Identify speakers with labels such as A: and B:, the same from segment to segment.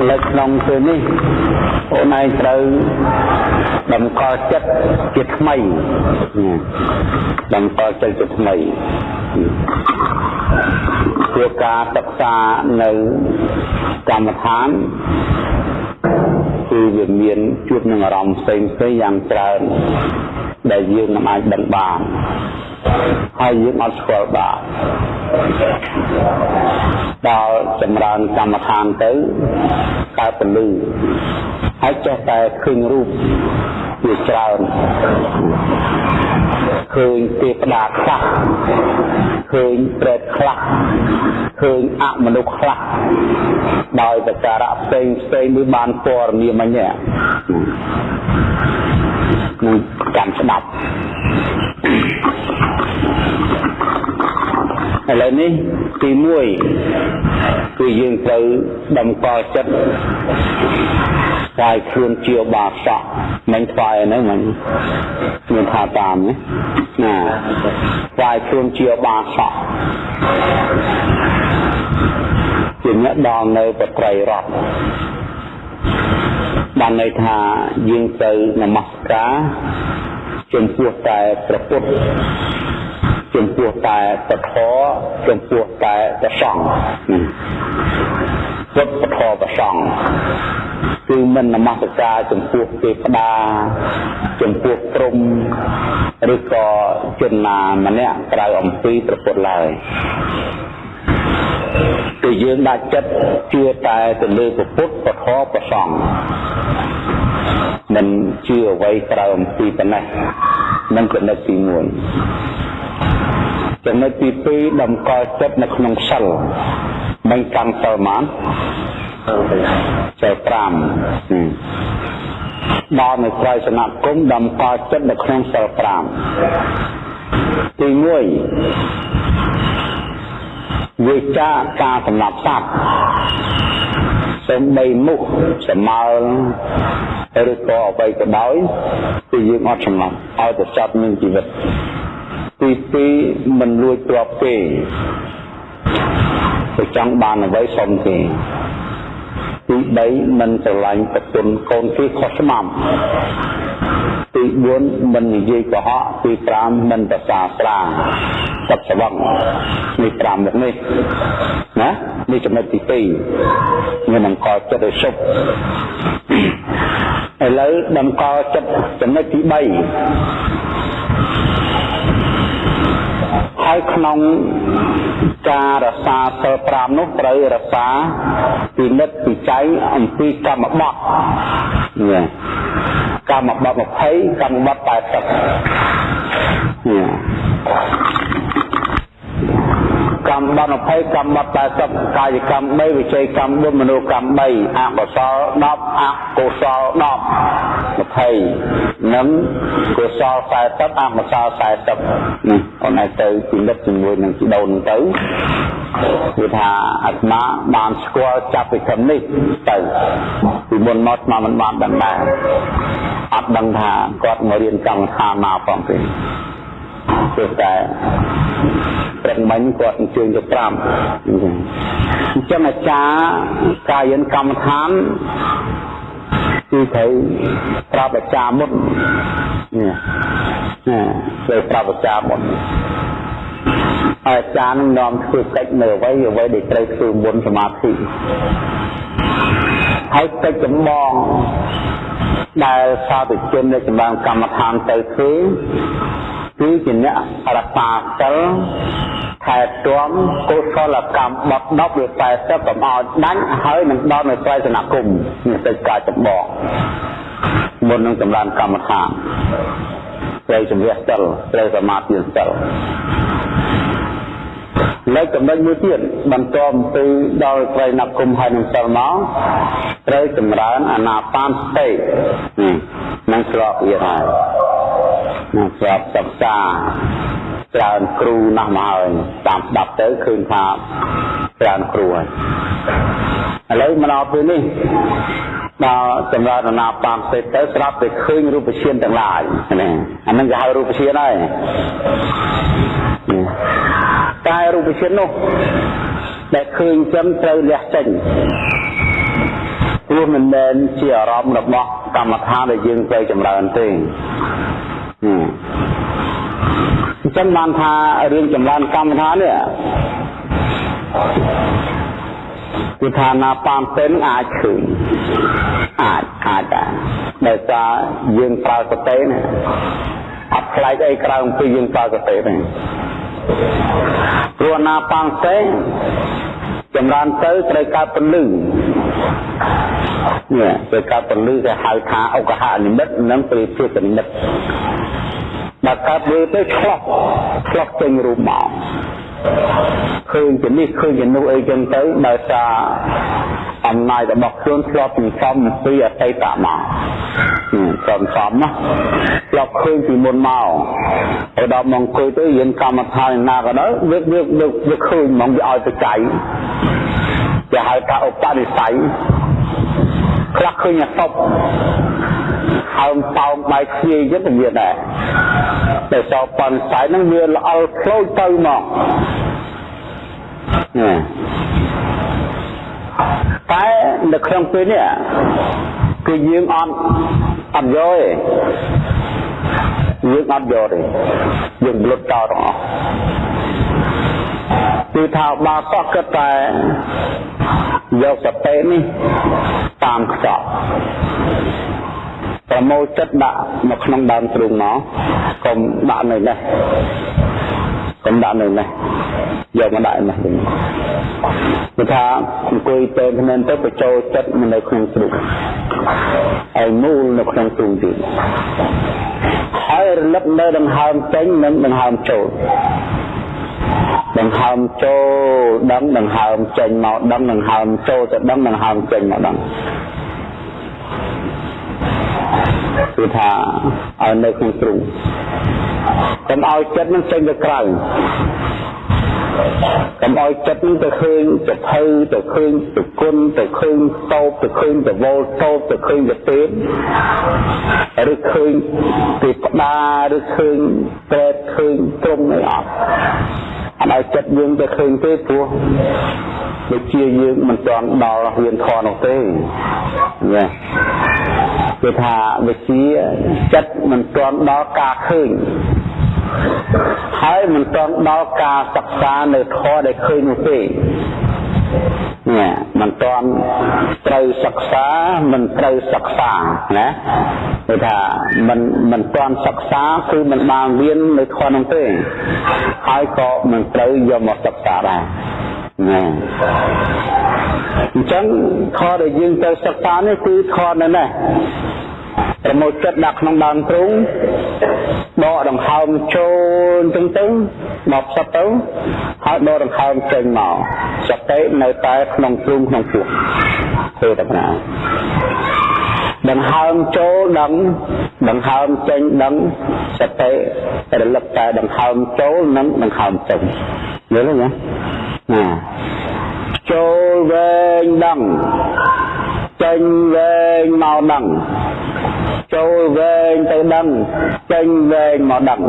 A: ឥឡូវក្នុងពេលនេះអូនឯងត្រូវតម្កល់ចិត្តជាថ្មីតម្កល់ចិត្តជាថ្មីជាការសិក្សានៅកម្មដ្ឋានគឺវាមានជួបនឹងអារម្មណ៍ផ្សេងផ្សេងយ៉ាងច្រើន ដែលយើងមិនអាចដឹងបានហើយយើងអត់ស្គាល់បានដល់ចម្រើនកម្មដ្ឋានទៅកើតពលឺហើយចេះតែឃើញរូបជាច្រើន ឃើញទេវតាខ្លះឃើញប្រេតខ្លះឃើញអមនុស្សខ្លះដោយប្រការៈផ្សេងផ្សេងនេះបានព័ត៌មានមិញនេះនឹងចាំស្ដាប់ ឥឡូវនេះទី1គឺយើងត្រូវតម្កល់ចិត្តស្វាយខ្លួនជាបាសក់មិនស្វាយហ្នឹងមិនមានថាតាមណាណាស្វាយខ្លួនជាបាសក់ជាអ្នកដល់នៅប្រត្រៃរតបានន័យថាយើងទៅនមស្ការចំពោះតែព្រះពុទ្ធ ចំពោះតែពធចំពោះតែប្រសង្ឃពុទ្ធពធប្រសង្ឃគឺមិននមស្ការចំពោះទេវតាចំពោះព្រំឬក៏ជនណាម្នាក់ក្រៅអំពីព្រះពុទ្ធឡើយគឺយើងដាក់ចិត្តជឿតែទៅលើព្រះពុទ្ធពធប្រសង្ឃមិនជឿអ្វីក្រៅអំពីប៉ុណ្ណេះនឹងចំណុចទី1 ចំណុចទី2តម្កល់ចិត្តនៅក្នុងសិលមិនកាន់សិលបានសិល5ដល់នៅក្រៅសនគមតម្កល់ចិត្តនៅក្នុងសិល5ទី1វិចាការសម្រាប់សត្វសំបីមុខសម្មើឬក៏អ្វីក៏ដោយគឺយើងអត់សម្លាប់ឲ្យទៅចាប់នឹងជីវិត ទី2មិនលួចទ្រព្យទេទៅចង់បានអ្វីសុំទេទី3មិនស្រឡាញ់ប្រពន្ធកូនគេខុសស្មាំទី4មិននិយាយកុហកទី5មិនប្រសាស្រាទឹកស្វឹងនេះ5មុខនេះណានេះចំណុចទី2មានអង្គចិត្តឲ្យសុខឥឡូវតម្កល់ចិត្តចំណុចទី3 ហើយក្នុងការរសាសិល5នោះត្រូវរសាពិនិត្យពិច័យអំពីកម្មបត្តិនេះកម្មបត្តិ20កម្មបត្តិ80នេះ កម្មបត្តិ20កម្មបត្តិ80កាយកម្ម3វិជ័យកម្ម4មនោកម្ម3អកុសល10អកុសល10 20និងកុសល40អកុសល40នេះអូនឯងទៅពិនិត្យជាមួយនឹងជីដូនទៅគឺថាអាត្មាបានស្គាល់ចាប់ពីខឹមនេះទៅពីមុនមកអាត្មាមិនបានដឹងដែរអត់ដឹងថាគាត់មករៀនកម្មដ្ឋានមកផងទេ គឺតែព្រឹកមិញគាត់អញ្ជើញទៅ5អញ្ចឹងអាចារ្យកាយិនកម្មដ្ឋានគឺត្រូវប្រាប់អាចារ្យមុននេះត្រូវប្រាប់អាចារ្យមុនអាចារ្យនឹងនាំធ្វើកិច្ចនៅអ្វីអ្វីដែលត្រូវធ្វើមុនសមាធិហើយកិច្ចចម្បងដែលសាធុជននៃចម្រើនកម្មដ្ឋានទៅធ្វើ គឺជាអ្នករក្សាសិលថែទាំកុសលកម្មបត់10ឬ40កុំឲ្យដាច់ហើយនឹងដល់នៅត្រៃសនគមនេះទៅការចម្បងមុននឹងចម្រើនកម្មដ្ឋានត្រូវជំរះសិលត្រូវសមាធិសិលនៅចំណុចមួយទៀតបន្តអំពីដល់ត្រៃណគមហើយនឹងសិលមកត្រូវចម្រើនអាណាបានសតិនឹងស្របវាហើយ នឹងស្របសិក្សាច្រើនគ្រូណាស់មកហើយតាមស្ដាប់ទៅឃើញថាច្រើនគ្រូហើយឥឡូវមកដល់ពេលនេះដល់ចម្រើនអាណាបានសេតទៅស្រាប់តែឃើញរូបឈានទាំងឡាយណាអានឹងគេហៅរូបឈានហើយតែរូបឈាននោះដែលឃើញចឹងត្រូវលះចេញព្រោះមិនមែនជាអារម្មណ៍របស់កម្មដ្ឋានដែលយើងទៅចម្រើនទេ អញ្ចឹងបានថារឿងចម្រើនកម្មដ្ឋាននេះគឺថាណាប៉ាមពេនអាចឃើញអាចអាចដែរដោយសារយើងប្រើសតិណាអត់ខ្លាចអីក្រៅពីយើងប្រើសតិទេព្រោះណាប៉ាំសេចម្រើនទៅត្រូវកើតពលឺ នេះត្រូវកើតពលឺគេហៅថាអុកហនិមិត្តនិងព្រាភិកនិមិត្តដល់កើតវាទៅឆ្លោះឆ្លោះចេញរូបមកឃើញជានេះឃើញជានោះអីចឹងទៅដោយសារអំណាចរបស់ខ្លួនធ្លាប់សន្សំពីអតីតមកសន្សំណាធ្លាប់ឃើញពីមុនមកហើយដល់មកអង្គុយទៅយើងកម្មដ្ឋានណាក៏ដោយវាវាវាឃើញហ្មងវាឲ្យទៅចៃ គេហៅថាឧបនិស្ស័យខ្លះឃើញអាតប់ហើមតោងបាយខ្ជាយចិត្តវាដែរតែសោបនស័យហ្នឹងវាល្អល់ផ្លោចទៅមកតែនៅក្នុងពេលនេះគឺយើងអត់អត់យកទេយើងអត់យកទេយើងលុតចោលទាំងអស់ គឺថាបើសោះគិតតែយកសតិនេះតាមខ្សត់ប្រមូលចិត្តដាក់នៅក្នុងដើមទ្រូងមកកុំដាក់នៅនេះកុំដាក់នៅនេះយកមកដាក់នេះវិញគឺថាអង្គុយទៅភ្នែនទៅបញ្ចូលចិត្តមកនៅក្នុងទ្រូងហើយមូលនៅក្នុងទ្រូងទៀតហើយរលឹកនៅដង្ហើមចេញនិងដង្ហើមចូល ដង្ហើមចូលដឹងដង្ហើមចេញមកដឹងដង្ហើមចូលទៅដឹងដង្ហើមចេញមកដឹងគឺថាឲ្យនៅក្នុងទ្រូងកុំឲ្យចិត្តនឹងចេញទៅក្រៅ កុំឲ្យចិត្តនឹងទៅឃើញទៅភៅទៅឃើញទៅគុណទៅឃើញតោបទៅឃើញទៅវល់តោបទៅឃើញទៅពេបឬឃើញពីផ្ដាឬឃើញប្រែតឃើញត្រង់អីអត់អត់ឲ្យចិត្តយើងទៅឃើញទេព្រោះដូចជាយើងមិនទាន់ដល់រៀនធម៌នោះទេណាគឺថាវិជាចិត្តមិនទាន់ដល់ការឃើញ ហើយមិនទាន់ដល់ការសិក្សានៅធម៌ដែលឃើញនោះទេនេះមិនទាន់ត្រូវសិក្សាមិនត្រូវសិក្សាណាគឺថាមិនមិនទាន់សិក្សាគឺមិនបានរៀននៅធម៌នោះទេហើយក៏មិនត្រូវយកមកសិក្សាដែរណាអញ្ចឹងធម៌ដែលយើងត្រូវសិក្សានេះគឺធម៌នៅនេះ ប្រមូលចិត្តដាក់ក្នុងដើមទ្រូងដកដង្ហើមចូលអញ្ចឹងទៅមកផ្សិតទៅហើយដកដង្ហើមចេញមកសតិនៅតែក្នុងទ្រូងក្នុងពោះធ្វើតែណាដង្ហើមចូលដឹងដង្ហើមចេញដឹងសតិរលឹកតែដង្ហើមចូលនិងដង្ហើមចេញយល់ទេណាណាចូលវែងដឹង ចេញវែងមកដឹងចូលវែងទៅដឹងចេញវែងមកដឹង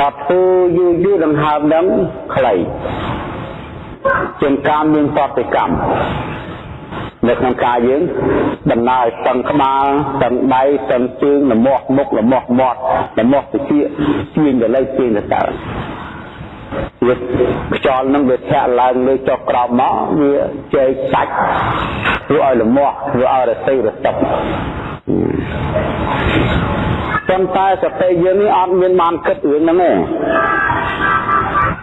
A: ដល់ធ្វើយូរយូរដង្ហើមដឹងខ្លីជាងការមានបតិកម្មនៅក្នុងកាយយើងដំណើរស្ទឹងក្បាលស្ទឹងដៃស្ទឹងជើងលមាស់មុខលមាស់មាត់លមាស់តិចទាញទៅលើទាញទៅតើ វាខ្យល់នឹងវាធាក់ឡើងលើចុះក្រោមមកវាជែកសាច់ធ្វើឲ្យលមាស់ធ្វើឲ្យរស័យរសឹកប៉ុន្តែសតិយើងនេះអត់មានបានគិតរឿងហ្នឹងទេ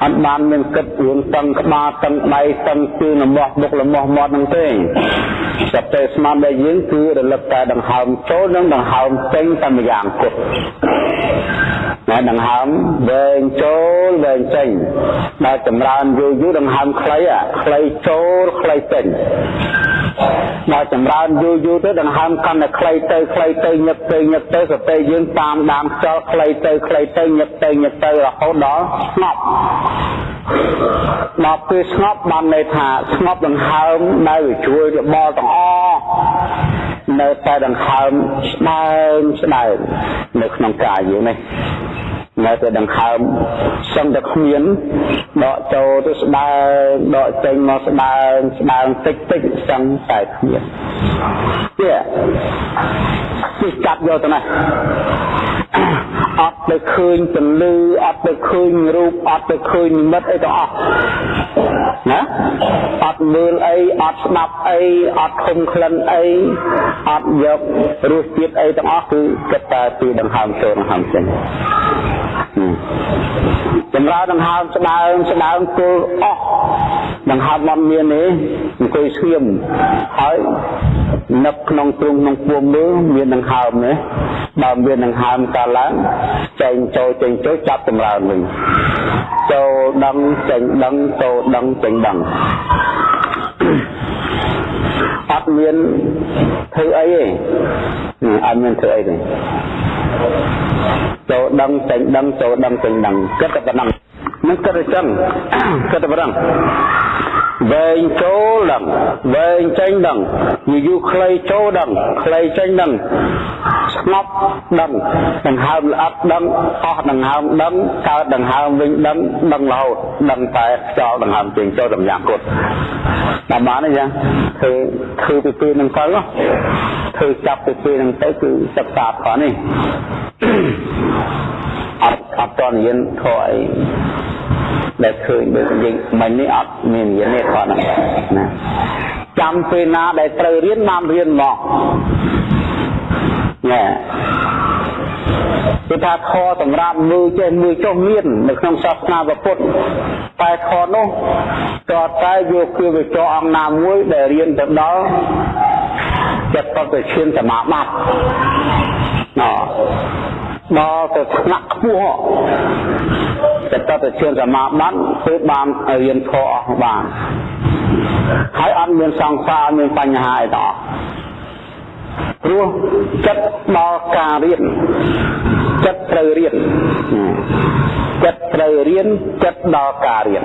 A: អត់បានមានគិតរឿងតឹងក្បាលតឹងដៃតឹងជើងលមាស់មុខលមាស់មាត់ហ្នឹងទេសតិស្មារតីយើងគឺរលឹកតែដង្ហើមចូលនិងដង្ហើមចេញតែម្យ៉ាងគត់តែដង្ហើមវែងចូលវែងចេញដល់ចម្រើនយូរយូរដង្ហើមខ្លីអាខ្លីចូលខ្លីចេញដល់ចម្រើនយូរយូរទៅដង្ហើមកាន់តែខ្លីទៅខ្លីទៅញឹកទៅញឹកទៅសតិយើងតាមដានខ្យល់ខ្លីទៅខ្លីទៅញឹកទៅញឹកទៅរហូតដល់ស្ងប់ដល់ពេលស្ងប់បានន័យថាស្ងប់ដង្ហើមដែលវាជួយរបល់ទាំងអស់នៅតែដង្ហើមស្ដើងស្ដើងនៅក្នុងកាយយើងនេះនៅតែដង្ហើមសឹងតែគ្មានដកចូលទៅស្ដើងដកចេញមកស្ដើងស្ដើងតិចតិចសឹងតែគ្មានទៀតគឺចាប់យកទៅណា អត់ទៅឃើញពលឺអត់ទៅឃើញរូបអត់ទៅឃើញនិមិត្តអីទាំងអស់ណាអត់មើលអីអត់ស្ដាប់អីអត់ឃុំក្លិនអីអត់យករសជាតិអីទាំងអស់គឺគិតតែពីដង្ហើមចូលដង្ហើមចេញចម្រើនដង្ហើមស្ដើងស្ដើងគល់អស់ដង្ហើមមិនមានទេអង្គុយស្ងៀមហើយនឹកក្នុងទ្រុងក្នុងពួងមើលមានដង្ហើមទេបើមានដង្ហើមកើតឡើងចេញចូលចេញចូលចាប់ចម្រើនវិញចូលដឹងចេញដឹងចូលដឹងចេញដឹងអត់មានធ្វើអីទេអត់មានធ្វើអីទេចូលដឹងចេញដឹងចូលដឹងចេញដឹងគិតតែប៉ុណ្ណឹង នឹងគិតតែចឹងគិតតែប៉ុណ្ណឹងវែងចូលដឹងវែងចេញដឹងយូរយូរខ្លីចូលដឹងខ្លីចេញដឹងស្ងប់ដឹងដង្ហើមល្អិតដឹងអស់ដង្ហើមដឹងកើតដង្ហើមវិញដឹងដឹងរហូតដឹងតែខ្យល់ដង្ហើមចេញចូលសម្យ៉ាងគត់តាមបានទេចឹងធ្វើធ្វើពីពេលនឹងទៅធ្វើចាប់ពីពេលនឹងទៅគឺសិក្សាផងនេះ អត់អត់តនិយាយធေါ်អីដែលឃើញដូចនិយាយមិញនេះអត់មានរៀនទេគាត់ណាចាំពេលណាដែលត្រូវរៀនបានរៀនមកណែគឺថាខសម្រាប់មើលចេះមើលចុះមាននៅក្នុងសាសនាពុទ្ធតែខនោះក៏តែយកគឺវិចរអង្គណាមួយដែលរៀនទៅដល់ចិត្តបទឈានសមាបត្តិណ៎ ដល់ទៅថ្នាក់ខ្ពស់ចិត្តទៅឈានសមាបត្តិគឺបានរៀនធម៌អស់បានហើយអត់មានសង្សារមានបញ្ហាអីទាំងអស់ព្រោះចិត្តដល់ការរៀនចិត្តត្រូវរៀនចិត្តត្រូវរៀនចិត្តដល់ការរៀន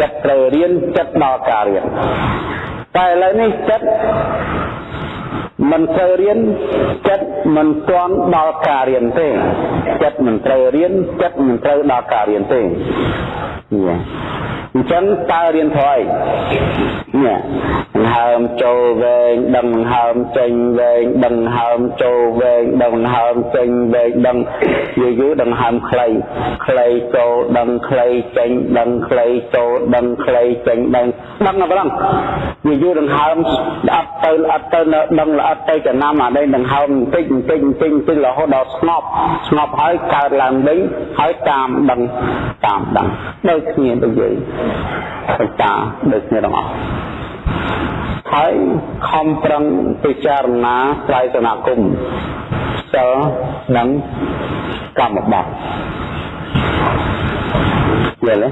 A: ចិត្តត្រូវរៀនចិត្តដល់ការរៀនតែឥឡូវនេះចិត្ត មិនត្រូវរៀនចិត្តមិនទាន់ដល់ការរៀនទេចិត្តមិនត្រូវរៀនចិត្តមិនត្រូវដល់ការរៀនទេ អញ្ចឹងតើរៀនធ្វើអីនេះដង្ហើមចូលវែងដឹងដង្ហើមចេញវែងដឹងដង្ហើមចូលវែងដឹងដង្ហើមចេញវែងដឹងយូរយូរដង្ហើមខ្លីខ្លីចូលដឹងខ្លីចេញដឹងខ្លីចូលដឹងខ្លីចេញដឹងដឹងតែប៉ុណ្ណឹងយូរយូរដង្ហើមអត់ទៅអត់ទៅដឹងល្អិតទៅចំណាំអានេះដង្ហើមបន្តិចបន្តិចបន្តិចបន្តិចរហូតដល់ស្ងប់ស្ងប់ហើយកើតឡើងវិញហើយតាមដឹងតាមដឹងដូចគ្នាដូចយើងបញ្ញាដូចគ្នាទាំងអស់ហើយខំប្រឹងពិចារណាត្រៃសនាគមសិលនិងកម្មបត្តិ យល់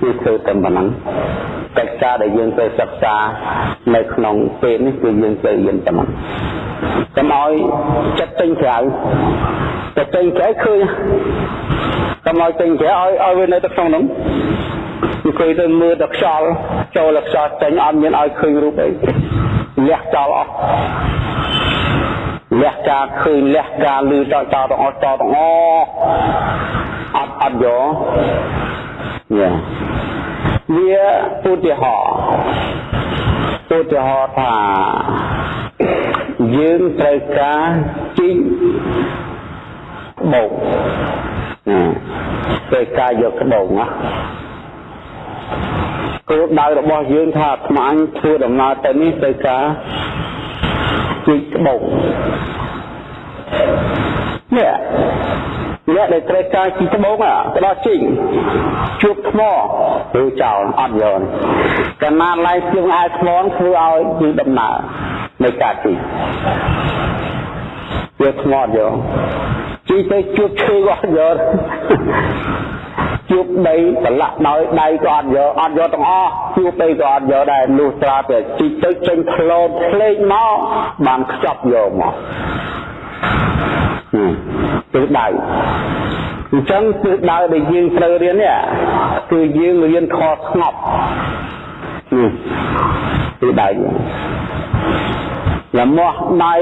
A: ទេគឺធ្វើតែប៉ុណ្ណឹងកិច្ចការដែលយើងត្រូវសិក្សានៅក្នុងពេលនេះគឺយើងត្រូវរៀនប៉ុណ្ណឹងកុំឲ្យចិត្តចេញក្រៅចិត្តចេញក្រៅឃើញកុំឲ្យចេញក្រៅឲ្យឲ្យវានៅទៅក្នុងនោះអង្គុយទៅមើលតែខ្យល់ចូលតែខ្យល់ចេញអត់មានឲ្យឃើញរូបអីលះចោលអស់លះការឃើញលះការលឺចោលចោលទាំងអស់ចោលទាំងអស់ អត់អត់យកយ៉ាវាឧទាហរណ៍ឧទាហរណ៍ថាយើងត្រូវការជីកបោកត្រូវការយកក្បោកណាគោលដៅរបស់យើងថាអាត្មាអញធ្វើដំណើរទៅនេះទៅការជីកក្បោកនេះ អ្នកដែលត្រូវការជីកត្បូងទៅដល់ជីកជួបថ្មឬចោលអត់យកកាលណាឡៃជើងអាយថ្មធ្វើឲ្យជីដំណើរនៃការជីកយកថ្មអត់យកជីទៅជួបឈើក៏អត់យកជួបដីប្រឡាក់ដោយដៃក៏អត់យកអត់យកទាំងអស់ជួបដីក៏អត់យកដែរលុះត្រាតែជីកទៅចេញផ្លោតផ្លេកមកបានខ្ចប់យកមក ទិសដៅអញ្ចឹងទិសដៅដែលយើងត្រូវរៀននេះគឺយើងរៀនខស្ងប់នេះទិសដៅលមាស់ដៃ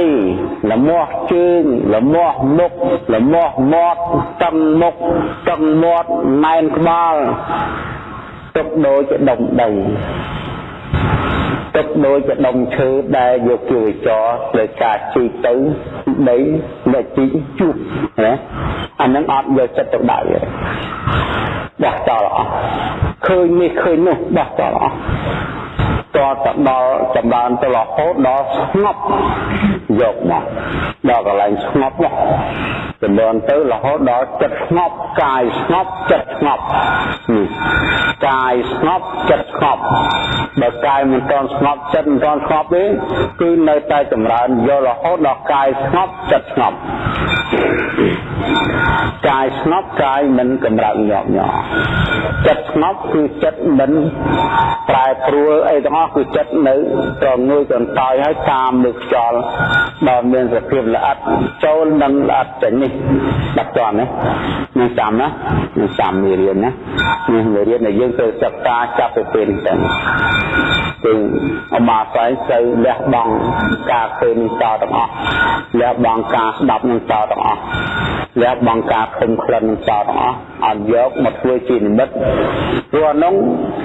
A: លមាស់ជើងលមាស់មុខលមាស់មាត់តឹងមុខតឹងមាត់ណែនក្បាលទុកដូចជាដុំដី ទុកដូចជាដុំឈើដែលយកជាវិចរដោយការជីកទៅដីដែលជីកជុះណាអានឹងអត់យកចិត្តទុកដាក់ទេបោះចោលអស់ឃើញនេះឃើញនោះបោះចោលអស់ តទៅដល់ចម្រើនទៅរហូតដល់ស្ងប់យកមកដល់កន្លែងស្ងប់នោះចម្រើនទៅរហូតដល់ចិត្តស្ងប់កាយស្ងប់ចិត្តស្ងប់កាយស្ងប់ចិត្តស្ងប់បើកាយមិនទាន់ស្ងប់ចិត្តមិនទាន់ស្ងប់ទេគឺនៅតែចម្រើនយករហូតដល់កាយស្ងប់ចិត្តស្ងប់ កាយស្ងប់កាយមិនកម្រើកញាប់ញ័រចិត្តស្ងប់គឺចិត្តមិនប្រែប្រួលអីទាំងអស់គឺចិត្តនៅត្រងើយកន្តើយហើយតាមលើខ្យល់ដល់មានសភាពល្អិតចូលនឹងល្អិតចេញនេះដាក់ជាន់ណានឹងចាំណានឹងចាំមេរៀនណានេះមេរៀនដែលយើងត្រូវសិក្សាចាប់ពីពេលនេះទៅគឺអមាស័យទៅលះបង់ការពេលនេះតទាំងអស់លះបង់ការស្ដាប់នឹងតទាំងអស់ លះបង់ការឃើញក្លិននឹងតទាំងអស់អត់យកមកធ្វើជានិមិត្តព្រោះអានោះ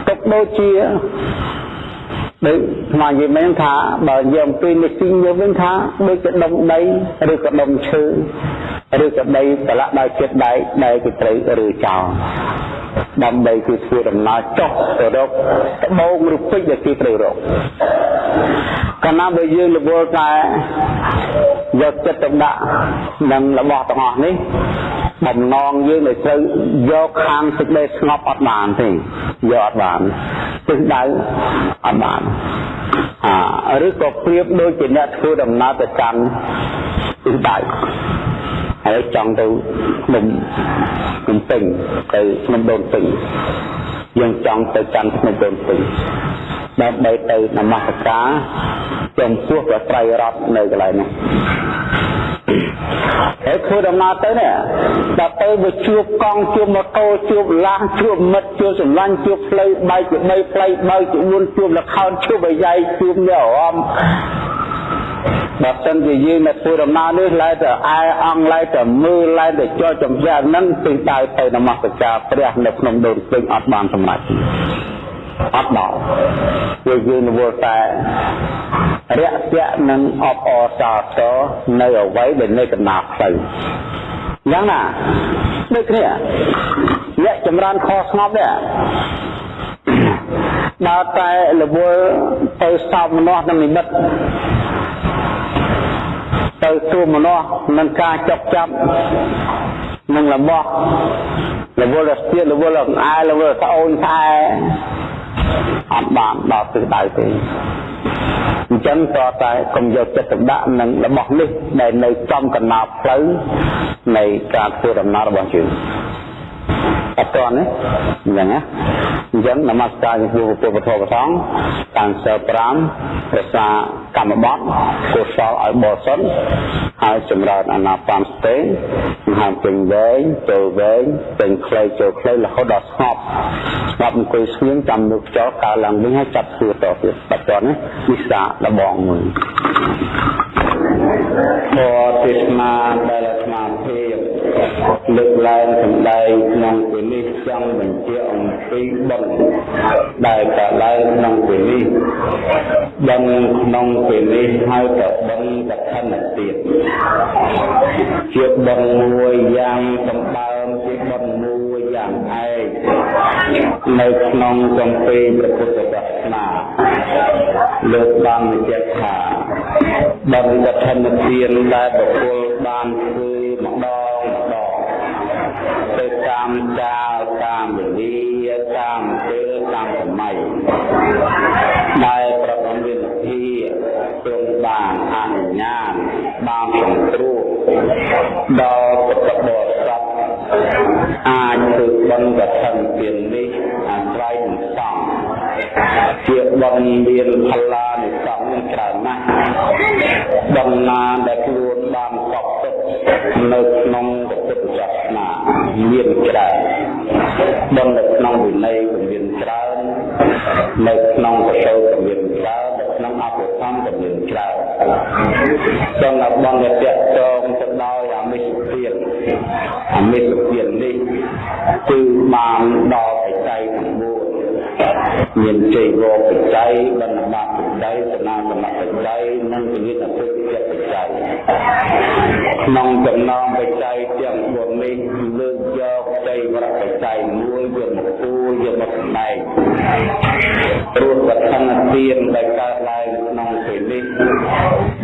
A: ទុកដូចជាដូចស្មារតីមែនថាបើយើងពីនេះទីយើងវិញថាដូចជាដុំដីឬក៏ដុំឈើឬក៏ដីប្រឡាក់ដោយចិត្តដែកដែលគេត្រូវឬចោល ដើម្បីគឺធ្វើដំណើរចុះទៅរកត្បូងឬពេជ្រដែលគេត្រូវរកកាលណាបើយើងរវល់តែយកចិត្តទៅដាក់នឹងរបស់ទាំងអស់នេះបំណងយើងដែលត្រូវយកខាងសេចក្តីស្ងប់អត់បានទេយកអត់បានទិសដៅអត់បានអាឬក៏ប្រៀបដូចជាអ្នកធ្វើដំណើរទៅកាន់ទិសដៅ ហើយចង់ទៅភ្នំភ្នំពេញទៅភ្នំដូនពេញយើងចង់ទៅកាន់ភ្នំដូនពេញដើម្បីទៅនមស្ការចំពោះព្រះត្រៃរតនៅកន្លែងនោះហើយធ្វើដំណើរទៅនេះដល់ទៅវាជួបកង់ជួបម៉ូតូជួបឡានជួបមិត្តជួបសម្លាញ់ជួបផ្លូវបែកជា3ផ្លូវបើកជា4ជួបលខោនជួបអាយ៉ៃជួបអ្នកអារម្មណ៍ បើសិនជាយើងនៅធ្វើដំណើរនេះឡើយតែអែអង្គឡើយតែមើលឡើយតែចោលចំយ៉ាហ្នឹងទិសដៅទៅនមស្ការព្រះនៅក្នុងដូនពេញអត់បានសម្រេចអត់ដល់វាយើងរវល់តែរាក់ទាក់នឹងអបអរសាទរនៅអ្វីដែលនៅកណ្ដាលផ្លូវយ៉ាងណាដូចគ្នាអ្នកចម្រើនខស្ងប់នេះដើរតែរវល់ទៅសោមនស្សនឹងនិមិត្ត ទៅទួមនស្សនឹងការចុកចាប់នឹងរបស់រវល់រស្ទៀតរវល់អង្អែរវល់ស្អូនស្អែអត់បានដល់ទិសដៅទេអញ្ចឹងក៏តែកុំយកចិត្តទុកដាក់នឹងរបស់នេះដែលនៅចំកណ្ដាលផ្លូវនៃការធ្វើដំណើររបស់យើង អត់តនេះអញ្ចឹងណាអញ្ចឹងនមស្ការចំពោះពុទ្ធពធប្រសងតាំងសិល5រក្សាកម្មបត្តិកុសលឲ្យបរិសុទ្ធហើយចម្រើនអាណាបានស្ទេមហាពេញវែងចូលវែងពេញខ្លីចូលខ្លីរហូតដល់ស្ងប់ស្ងប់អង្គុយស្ងៀមចាំលើខ្យល់កើឡើងវិញហើយចាប់ធ្វើតទៀតបច្ចុប្បន្ននេះវិសាលបងមួយពរទេសនាដែលអាត្មាភាព លើកឡើងសម្ដែងក្នុងពេលនេះចង់បញ្ជាក់អំពីបុណ្យដែលកើតឡើងក្នុងពេលនេះបុណ្យក្នុងពេលនេះហើយក៏បុណ្យកឋិនទៀតជាបុណ្យមួយយ៉ាងសម្បើមជាបុណ្យមួយយ៉ាងឯកនៅក្នុងគម្ពីរព្រះពុទ្ធសាសនាលោកបានបញ្ជាក់ថាបុណ្យកឋិនទានដែលបុគ្គលបានធ្វើម្ដងម្ដង ទៅតាមកាលតាមវេលាតាមពេលតាមសម័យដែលប្រកបវិធីទ្រង់បានអនុញ្ញាតបានសង្គ្រោះដល់ពុទ្ធបរិស័ទអាចធ្វើបុណ្យកឋិនទាននេះអាស្រ័យនឹងសង្ឃជាបុណ្យមានផល្លានិសង្ឃនឹងច្រើនណាស់បុណ្យណាដែលខ្លួនបានកប់ទុក នៅក្នុងពុទ្ធសាសនាមានច្រើនបុណ្យនៅក្នុងវិន័យក៏មានច្រើននៅក្នុងប្រសូតក៏មានច្រើននៅក្នុងអភិធធម្មក៏មានច្រើនចឹងដល់បងដែលតាក់ទងទៅដោយអមិសពានអមិសពាននេះគឺបានដល់បច្ច័យ9 មានជ័យវរបច្ច័យបណ្ឌបាតបច្ច័យសនាសមបច្ច័យនិងវិញ្ញាណពុទ្ធបច្ច័យក្នុងចំណោមបច្ច័យទាំង4នេះលើកយកជ័យវរបច្ច័យមួយយកមកគូយកមកសម្ដែងព្រោះវត្ថនទានដែលកើតឡើងក្នុងពេលនេះ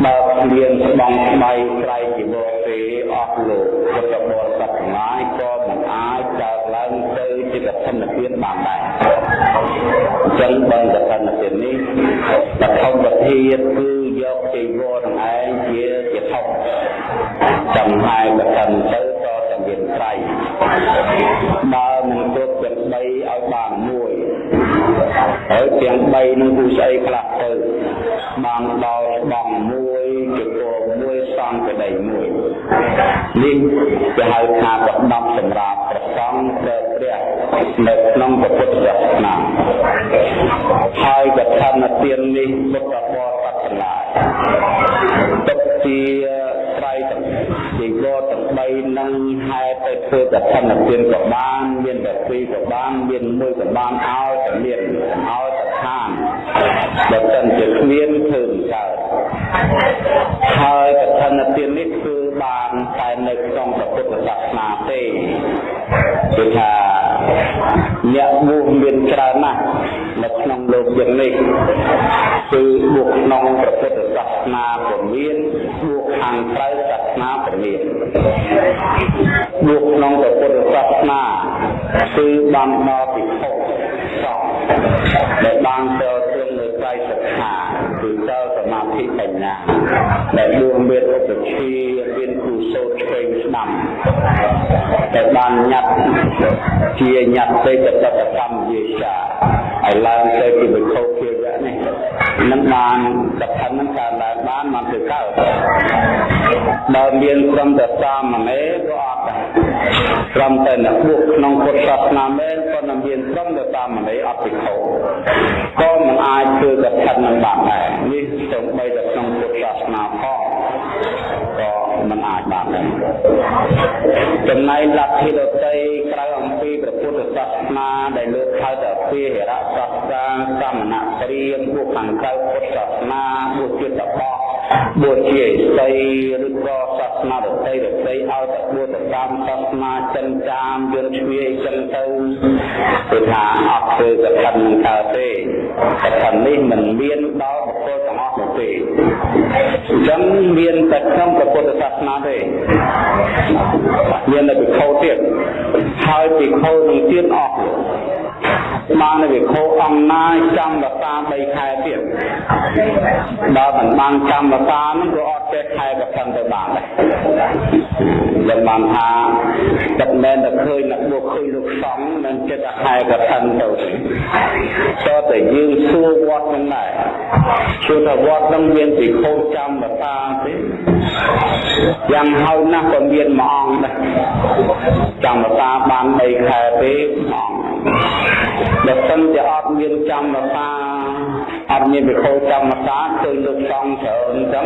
A: បើមានស្បង់ស្បៃត្រៃជីវរទេអស់លោកពុទ្ធបរិស័ទទាំងឡាយក៏មិនអាចកើតឡើងទៅជាកឋិនទានបានដែរអញ្ចឹងបើកឋិនទាននេះបឋមវិធីគឺយកជីវរទាំងឯងជាជាថុកចំហើយកឋិនទៅក៏តែមានត្រៃបើមិនគ្រប់ទាំង3ឲ្យបានមួយហើយទាំង3នឹងគូស្អីខ្លះទៅបានដល់បងមួយជាពរមួយសង្ឃក្តីមួយ នេះគេហៅថាប្រដាប់សម្រាប់ប្រសង់ព្រះព្រះនៅក្នុងពុទ្ធសាសនាហើយកថាទាននេះពុទ្ធបរិស័ទទាំងឡាយទុកជាត្រៃទាំងជីវរទាំង3នឹងហេតុទៅធ្វើកថាទានក៏បានមានតែពីរក៏បានមានមួយក៏បានឲ្យតែមានឲ្យតែឋានបើមិនជាគ្មានធ្វើកើតហើយកថាទាននេះគឺ បានតែនៅក្នុងពុទ្ធសាសនាទេគឺថាអ្នកបួសមានច្រើនណាស់នៅក្នុងលោកយើងនេះគឺបួសក្នុងព្រះពុទ្ធសាសនាក៏មានបួសខាងក្រៅសាសនាក៏មានបួសក្នុងព្រះពុទ្ធសាសនាគឺបានដល់ពិភពសពដែលបានទៅទ្រង់នៅត្រៃសិក្ខាគឺតើ សមាធិបញ្ញាដែលដួងមានឧបជាមានគូសោតឆ្វេងស្ដាំដែលបានញ៉ាត់ជាញ៉ាត់ទេកតកម្មវិជាឲ្យឡើងទៅជាវិខោភាវៈនេះនឹងបានកថានឹងកើតឡើងបានមកទៅកើត បើមានក្រុមតែសាមណេរក៏អត់ដែរក្រុមតែអ្នកបួសក្នុងពុទ្ធសាសនាមែនក៏នឹងមានក្រុមតែសាមណេរអត់ពិខោក៏មិនអាចធ្វើកថានឹងបានដែរនេះសូម្បីតែក្នុងពុទ្ធសាសនាផងក៏មិនអាចបានដែរចំណែកលទ្ធិដតីក្រៅអំពីព្រះពុទ្ធសាសនាដែលលើកហៅថាពីហិរៈសាស្ត្រាសមណព្រាមពួកខាងក្រៅពុទ្ធសាសនាពួកជាតបោ បួសជាឥសីឬក៏សាសនាដតីដតីឲ្យតែបួសទៅតាមសាសនាចិនចាមយន្តជ្វាយចឹងទៅគឺថាអត់ធ្វើកថានឹងកើតទេកថានេះមិនមានដល់បុគ្គលទាំងអស់នោះទេអញ្ចឹងមានតែក្នុងព្រះពុទ្ធសាសនាទេមានតែពិខុទៀតហើយពិខុនឹងទៀតអស់ បាននៅវិខោអង្គណាចាំវតា3ខែទៀតបើមិនបានចាំវតានឹងក៏អត់ចេះខែក៏ខឹងទៅបានដែរយើងបានថាទឹកមែនតែឃើញអ្នកបុកឃើញលោកសង្ឃនឹងចិត្តតែខែក៏ខឹងទៅតើតែយើងសួរវត្តនឹងដែរសួរថាវត្តនឹងមានវិខោចាំវតាទេយ៉ាងហោចណាស់ក៏មានមួយអង្គដែរចាំវតាបាន3ខែទេអង្គ បើសិនជាអត់មានកម្មសា អត់មានវិខោកម្មសាឃើញលោកសង្ឃច្រើនអញ្ចឹង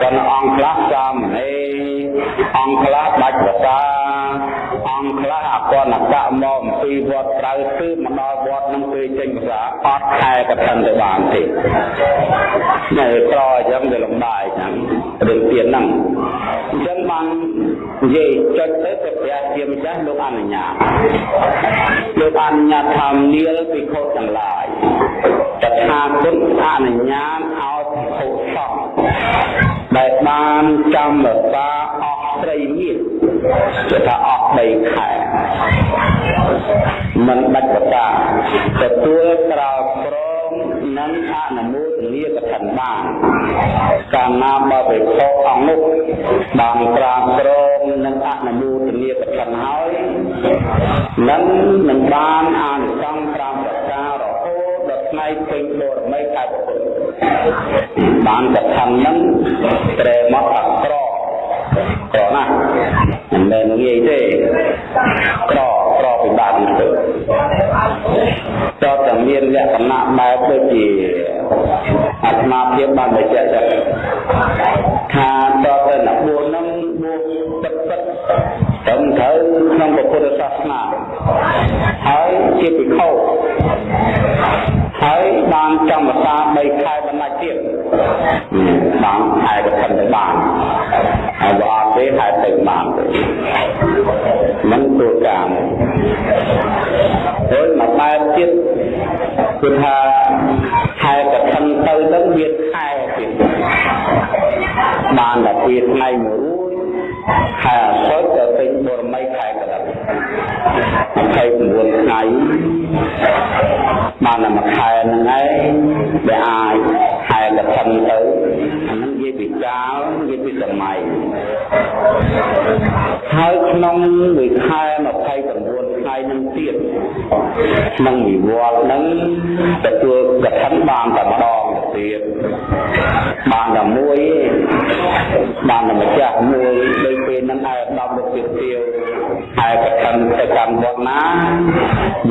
A: គាត់អង្គខ្លះសាមណេរអង្គខ្លះបាច់ភាសាអង្គខ្លះអកណកៈមកអំពីវត្តក្រៅគឺមកដល់វត្តនឹងពេលចេញភាសាអត់ខែកឋិនទៅបានទេនៅក្រអញ្ចឹងវាលំបាកហ្នឹងរឿងទៀតហ្នឹងអញ្ចឹងបាននិយាយចុចទៅទៅព្រះជាម្ចាស់លោកអនុញ្ញាតលោកអនុញ្ញាតថានាលពិខុទាំងឡាយ តថាគតអនុញ្ញាតឲ្យពិខុសពដែលបានចាំរសាអស់ស្រីមានគឺថាអស់3ខែមិនដាច់បតាទទួលក្រោក្រមនិងអនុមោទនីកថាបានកាលណាបើពិភពអង្គនោះបានក្រាបក្រមនិងអនុមោទនីកថាហើយនឹងនឹងបានអានិសង្ឃ5ប្រការរហូត ដល់ថ្ងៃពេញបរមីកើតពុទ្ធបានកថានឹងត្រេមកអក្រក្រណាស់មិនមែនងាយទេក្រក្រពិបាកទៅតើតមានលក្ខណៈបែបដូចជាអាត្មាភាពបានបញ្ជាក់ចឹងថាតើទៅអ្នកបួសនឹងបួសពិតពិតត្រឹមត្រូវក្នុងពុទ្ធសាសនាហើយជាភិក្ខុ ហើយបានចំភាសា3ខែបណ្ដាច់ទៀតបានខែក៏មិនទៅបានហើយបើអត់ទេហេតុទៅបានទេមិនទូកាមហើយមកបែបទៀតគឺថាខែកឋិនទៅទៅមានខែទៀតបានតែពីថ្ងៃមួយខែអសុចទៅពេញប រមីខែកដិត29ថ្ងៃបានតែមួយខែហ្នឹងឯងដែលអាចខែកឋិនទៅអាហ្នឹងនិយាយពីកាលនិយាយពីសម័យហើយក្នុងមួយខែ29 ថ្ងៃនឹងទៀតក្នុងវិវត្តហ្នឹងទទួលកឋិនបានតែម្ដងទៀតបានតែមួយបានតែម្ចាស់មួយដោយពេលហ្នឹងឯកឧត្តមលោកទៀតទាវហើយកឋិនទៅកាន់វត្តណា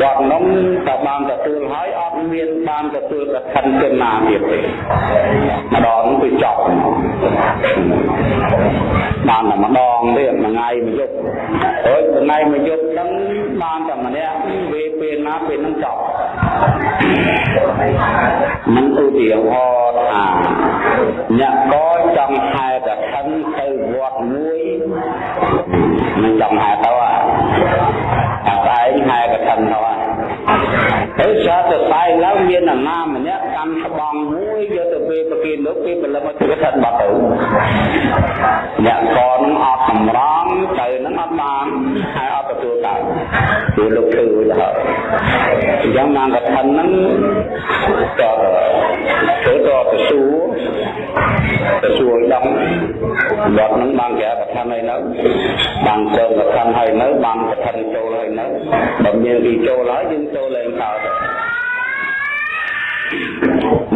A: វត្តនោះក៏បានទទួលហើយអត់មានបានទទួលកឋិនទៅណាទៀតទេម្ដងគឺចប់បានតែម្ដងទៀតមួយថ្ងៃមួយយប់ហើយថ្ងៃមួយយប់ហ្នឹងបានតែម្នាក់វេពេលណាពេលហ្នឹងចប់មិនឧទាហរណ៍ថាអ្នកក៏ចង់ហែកឋិនទៅវត្តមួយមិនចង់ហែទៅអាស្អែកហែកឋិនទៅ ហើយសារទៅស្អែកឡើងមានអាណាម្នាក់កាន់ស្បង់មួយយកទៅពេលប្រគេនលោកពេលព្រលឹមមកធ្វើឋិនបាត់ទៅអ្នកកនឹងអត់សម្រងទៅនឹងអត់បានហើយអត់ទទួលកើតគឺលោកធ្វើទៅហើយអញ្ចឹងមកកឋិនហ្នឹងក៏ធ្វើទៅទៅសួរ ទៅសួរដល់វត្តហ្នឹងបានគេកឋិនហើយនៅបានព្រមកឋិនហើយនៅបានកឋិនចូលហើយនៅបើមានទីចូលហើយយើងចូលឡើងកោត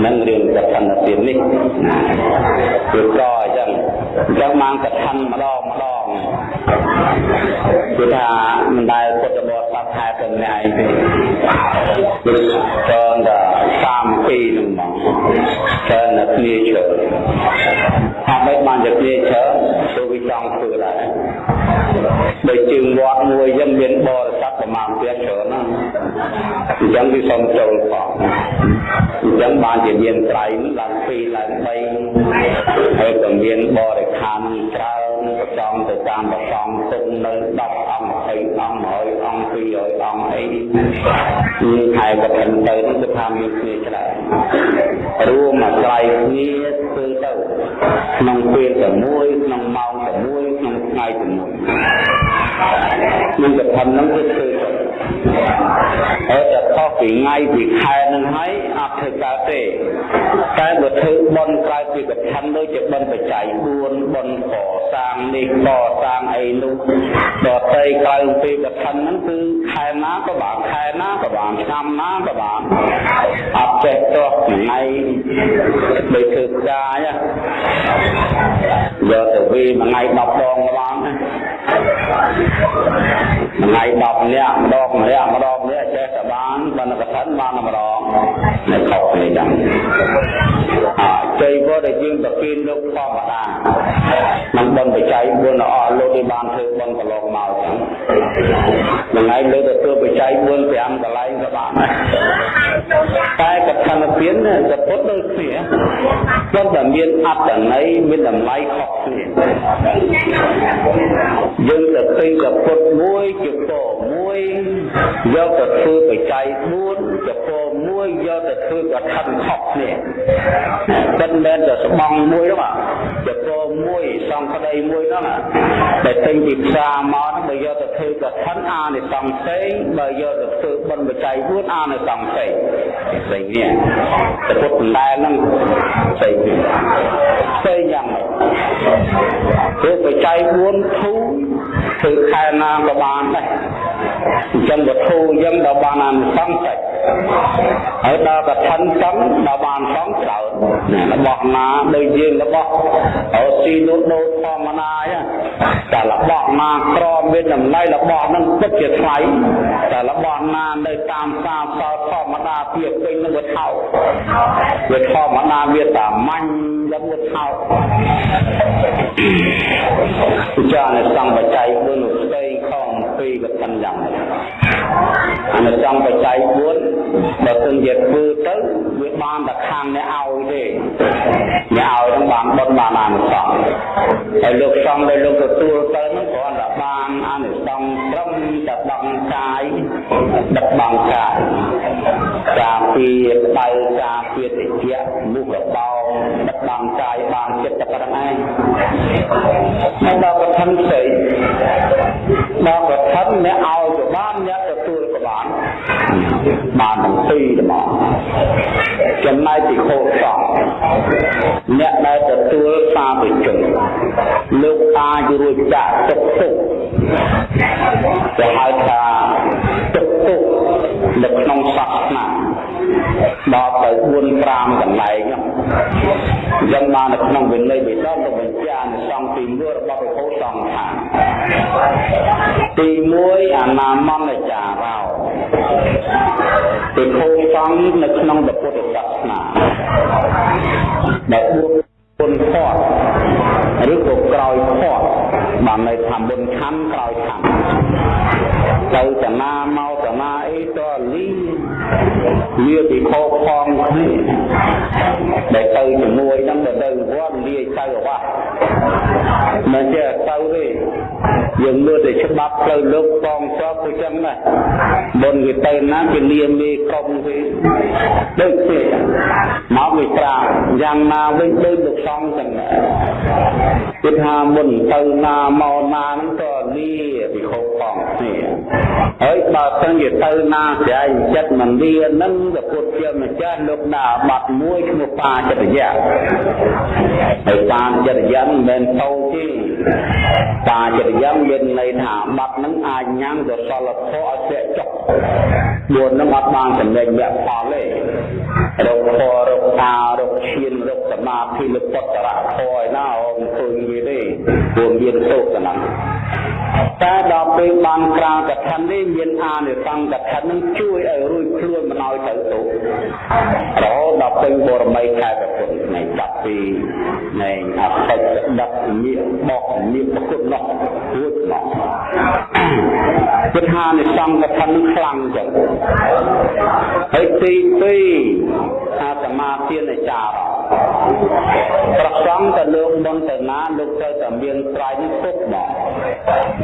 A: នឹងរឿងកឋិនទៀតនេះគឺក៏អញ្ចឹងអញ្ចឹងមកកឋិនម្ដងម្ដងគឺថាមិនដែលពុទ្ធបរិស័ទហេតុតែម្នាក់ឯងទេគឺច្រើនតែ3 2ហ្នឹងមក ច្រើនតែគ្នាច្រើនថាមិនបានតែគ្នាច្រើនព្រោះវាចង់ធ្វើដែរដោយជើងវត្តមួយយើងមានបរិស័ទប្រមាណទៀតច្រើនណាអញ្ចឹងវាសុំចូលផងអញ្ចឹងបានជាមានត្រៃឡើង2ឡើង3ហើយក៏មានបរិខានច្រើនប្រចំទៅតាមប្រសំទុកនៅ10អង្គ 20អង្គ100អង្គ200អង្គអីនេះខែកឋិនទៅនេះគឺថាមានគ្នាច្រើនរួមអាស្រ័យគ្នាធ្វើទៅក្នុងពេលតែមួយក្នុងម៉ោងតែមួយក្នុងថ្ងៃតែមួយនឹងកឋិនហ្នឹងគឺធ្វើទៅ ហើយតែខុសពីថ្ងៃពីខែនឹងហើយអត់ធ្វើកើតទេតែបើធ្វើបន់ក្រៅពីកឋិនដូចជាបន់បច្ច័យ4បន់កសាងនេះកសាងអីនោះដតីក្រៅពីកឋិនហ្នឹងគឺខែណាក៏បានខែណាក៏បានឆ្នាំណាក៏បានអត់ចេះទោះថ្ងៃដូចធ្វើផ្កាយយកទៅវាមួយថ្ងៃ10ដងក៏បានថ្ងៃ10នាក់ម្ដងម្នាក់ម្ដងម្នាក់ចេះតែបានបណ្ឌកឋិនបានម្ដងនៅខុសគ្នាចឹងអជ័យក៏ដែលយើងប្រគិនលោកធម្មតានឹងបនបច្ច័យ4អស់លោកដែលបានធ្វើបនកន្លងមកចឹងថ្ងៃលើទៅធ្វើបច្ច័យ4 5កន្លែងក៏បានតែកឋិនទានសពុទ្ធដូចគ្នាប៉ុន្តែមានអត្តន័យមានតម្លៃខុសគ្នាយើងទៅឃើញសពុទ្ធមួយជាពរមួយយកទៅធ្វើបច្ច័យ4ជាពរមួយយកទៅធ្វើកឋិនខុសគ្នាមិនមែនតែស្បង់មួយហ្នឹងជាពរមួយសង្ឃក្តីមួយហ្នឹងដែលទិញពីផ្សារមកបើយកទៅធ្វើកឋិនអានិសង្ឃផ្សេងបើយកទៅធ្វើបុណ្យបច្ច័យ4អានិសង្ឃផ្សេងផ្សេងនេះតែពុទ្ធដែលហ្នឹងផ្សេងនេះផ្សេងយ៉ាងម៉េចធ្វើបច្ច័យ4ធូធ្វើខែណាក៏បានដែរ អញ្ចឹងបើធូអញ្ចឹងដល់បានអានិសង្ឃតិចហើយដល់កឋិនចឹងដល់បានសងច្រើនរបស់ណាដូចយើងរបស់អូស៊ីនោះដូចធម្មតាតែរបស់ណាក្រមានតម្លៃរបស់ហ្នឹងពិតជាថ្លៃតែរបស់ណានៅតាមផ្សារសល់ធម្មតាពីពេញនឹងវាថោកវាធម្មតាវាតាមាញ់យ៉ាងវាថោកចានៅសង្បច្ច័យ4 នោះស្ដីខំពីកឋិនយ៉ាងនេះអនុសង្ឃបច្ច័យ4បើទិញជាធ្វើទៅវាបានតែខាងអ្នកឲ្យទេអ្នកឲ្យនឹងបានបុណ្យបានអនុសង្ឃហើយលោកសង្ឃដែលលោកទទួលទៅនឹងគ្រាន់តែបានអនុសង្ឃត្រឹមតែដង្កាយដឹកបងកាយ ការពារក្តៅការពារតិចមុខរបោដឹកបងកាយបានចិត្តតែប៉ុណ្្នឹងឯងហើយដល់ប្រធានផ្សេងដល់ប្រធានអ្នកឲ្យក៏បានអ្នកទទួលក៏បានបានទាំងពីរហ្មងចំណែកពីខោសង្ឃអ្នកដែលទទួលសាវិជនលោកអាចរួចចាក់ទុកទុកគេហៅថាទុកទុក នៅក្នុងសាសនាដល់ទៅ4 5កន្លែងហ្នឹងអញ្ចឹងបាននៅក្នុងវិន័យបិដកលោកបញ្ជាក់សង្ឃទី1របស់ព្រះពុទ្ធសង្ឃថាទី1អនាមន្តចារោព្រះពុទ្ធសង្ឃនៅក្នុងពុទ្ធសាសនាដែលបួស វាពិខោផងគ្នាដែលទៅជាមួយនឹងទៅទៅវត្តលាយទៅអវ៉ាមិនចេះទៅទេយើងមើលតែច្បាប់ផ្លូវលោកបងសពទៅចឹងណាបុណ្យវាទៅណាគេលាមេក្រុមគេដូចគ្នាមកវាត្រាយ៉ាងណាវិញដូចលោកសង្ឃចឹងណាគេថាមុនទៅណាមកណាហ្នឹងក៏លាពិខោផងគ្នា ហើយបើសិនជាទៅណាស្រ័យចិត្តមិនលានឹងព្រះពុទ្ធជាម្ចាស់លោកណាបាត់មួយឈ្មោះបាចិត្តយៈហើយបាចិត្តយៈមិនមែនតូចទេបាចិត្តយៈមានន័យថាបាត់នឹងអាចញ៉ាំកុសលធម៌ឲ្យធ្លាក់ចុះមួយនឹងអត់បានចំណេញវគ្គផលទេរកធររកតារកឈានរកសមាធិលពុទ្ធរៈធរឯណាអត់ឃើញវាទេព្រោះមានទោសហ្នឹងតែដល់ពេលបានក្រាលកថានេះមានអានិសង្ឃកថានឹងជួយឲ្យរួចខ្លួនមិនឲ្យទៅទោសរហូតដល់ពេញបរមីខែប្រពុតនៃចាប់ពីនៃអតិចដឹកញាបកញាប្រគុតនោះរួចមកគឺថានិសង្ឃកថានឹងខ្លាំងចឹងហើយទី2អាសមាទានចារប្រសងទៅលោកមុនទៅណាលោកត្រូវតែមានស្រ័យនេះទុកមក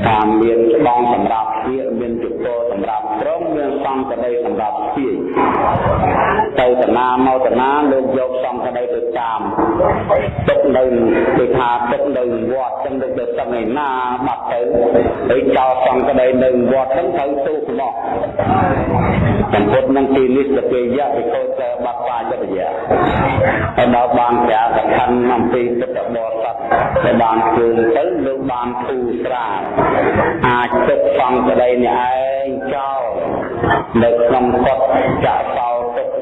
A: តាមមានច្បងសម្រាប់វាមានជពរសម្រាប់ត្រង់មានសង្កដីសម្រាប់ស្ពាយទៅតាណាមកតាណាលោកយកសង្កដីទៅតាមទុកនៅគេថាទុកនៅវត្តចឹងដូចទៅសឹងឯណាបាត់ទៅហើយចោលសង្កដីនៅវត្តហ្នឹងត្រូវទូកមក សម្ពុតនឹងទីនេះសពេយៈពិកោតបាត់បាចិត្តយៈហើយដល់បានប្រាកខណ្ឌអំពីពុទ្ធបរិស័ទដែលបានជួនទៅលោកបានធូរស្រាលអាចទុកសង្កដីនេះឯងចោលនៅក្នុងកត់ចាក់សោ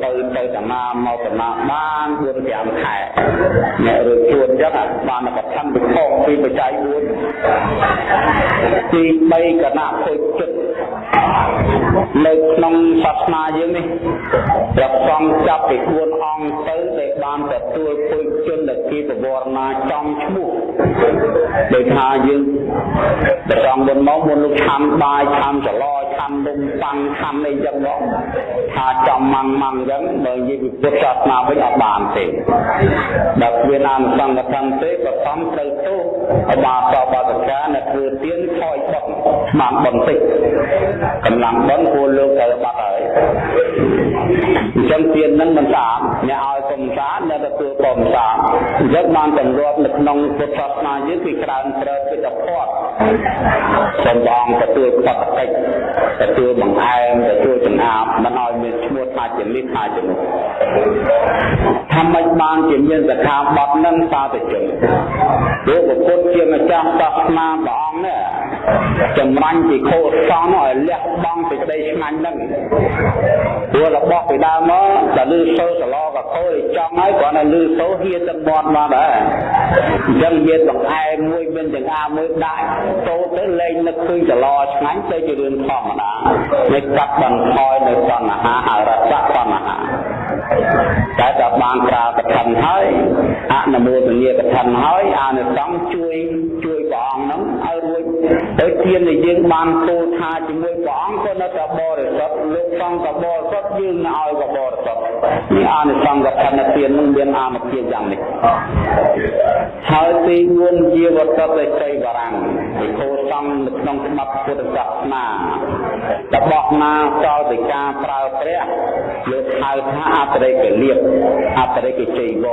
A: ទុកទៅទៅតាណាមកតាណាបាន4 5ខែអ្នករួចជួនចឹងបានបឋមវិខោពីបច្ច័យ4ទី3គណៈពុជិតនៅក្នុងសាសនាយើងនេះព្រះសង្ឃចាប់ពី4អង្គទៅដែលបានទទួលពុជជនដែលគេប្រវត្តិណាចំឈ្មោះដោយថាយើងព្រះសង្ឃមុនមកមុនលោកឆាំបាយឆាំចឡឆាំនំប៉័ងឆាំអីចឹងមកថាចំម៉ាំងម៉ាំងចឹងបើនិយាយពីពុទ្ធសាសនាវិញអត់បានទេដល់វាណានសង្ឃធម្មទេក៏សំត្រូវទោសអបាសបាសកានៅធ្វើទៀនខ້ອຍបុកបានបន្តិចកម្លាំងបនគួរលោកទៅបាត់ហើយអញ្ចឹងទៀននឹងមិនស្អាតអ្នកឲ្យគុំស្អាតអ្នកទទួលក៏មិនស្អាតអញ្ចឹងបានទម្លាប់នៅក្នុងពុទ្ធសាសនាយើងគឺច្រើនប្រើពិតផតសំបងទទួលផតកិច្ចទទួលបង្អែមទទួលចង្អាបមិនឲ្យមានឈ្មោះថាជានេះថាជានោះថាម៉េចបានជាមានសខាបត់នឹងសាទៅជិញលោកពុទ្ធជាម្ចាស់សាសនាព្រះអង្គនេះចម្រាញ់ពីខោសងឲ្យលះបង់សេចក្តីឆ្ងាញ់នឹងព្រោះរបស់ពីដើមមកដល់លឺសូរសឡក៏ខោចង់ហើយគ្រាន់តែលឺសូរហៀទឹកមាត់មកដែរអញ្ចឹងមានបង្អែមមួយមានទាំងអាមួយដាក់ចូលទៅលេងនឹកឃើញចឡឆ្ងាញ់ទៅជារឿងធម្មតានេះកាត់បន្ថយនៅតណ្ហាអរសៈតណ្ហាតែតែបានប្រើកឋិនហើយអនុមោទនាកឋិនហើយអានិសង្ឃជួយជួយព្រះអង្គហ្នឹងឲ្យរួចទៅទានដែលយើងបានពោលថាជាមួយព្រះអង្គក៏នៅតែបរិសុទ្ធលោកសង្ឃក៏បរិសុទ្ធយើងឲ្យក៏បរិសុទ្ធនេះអានិសង្ឃកឋិនទាននឹងមានអានុភាពយ៉ាងនេះហើយទី4ជាវត្តតិចៃបារាំងពិខុសង្ឃនៅក្នុងច្បាប់ពុទ្ធសាសនា របស់ណាចោលទៅការប្រើព្រះលោកហៅថាអបរិកលៀបអបរិកជ័យវ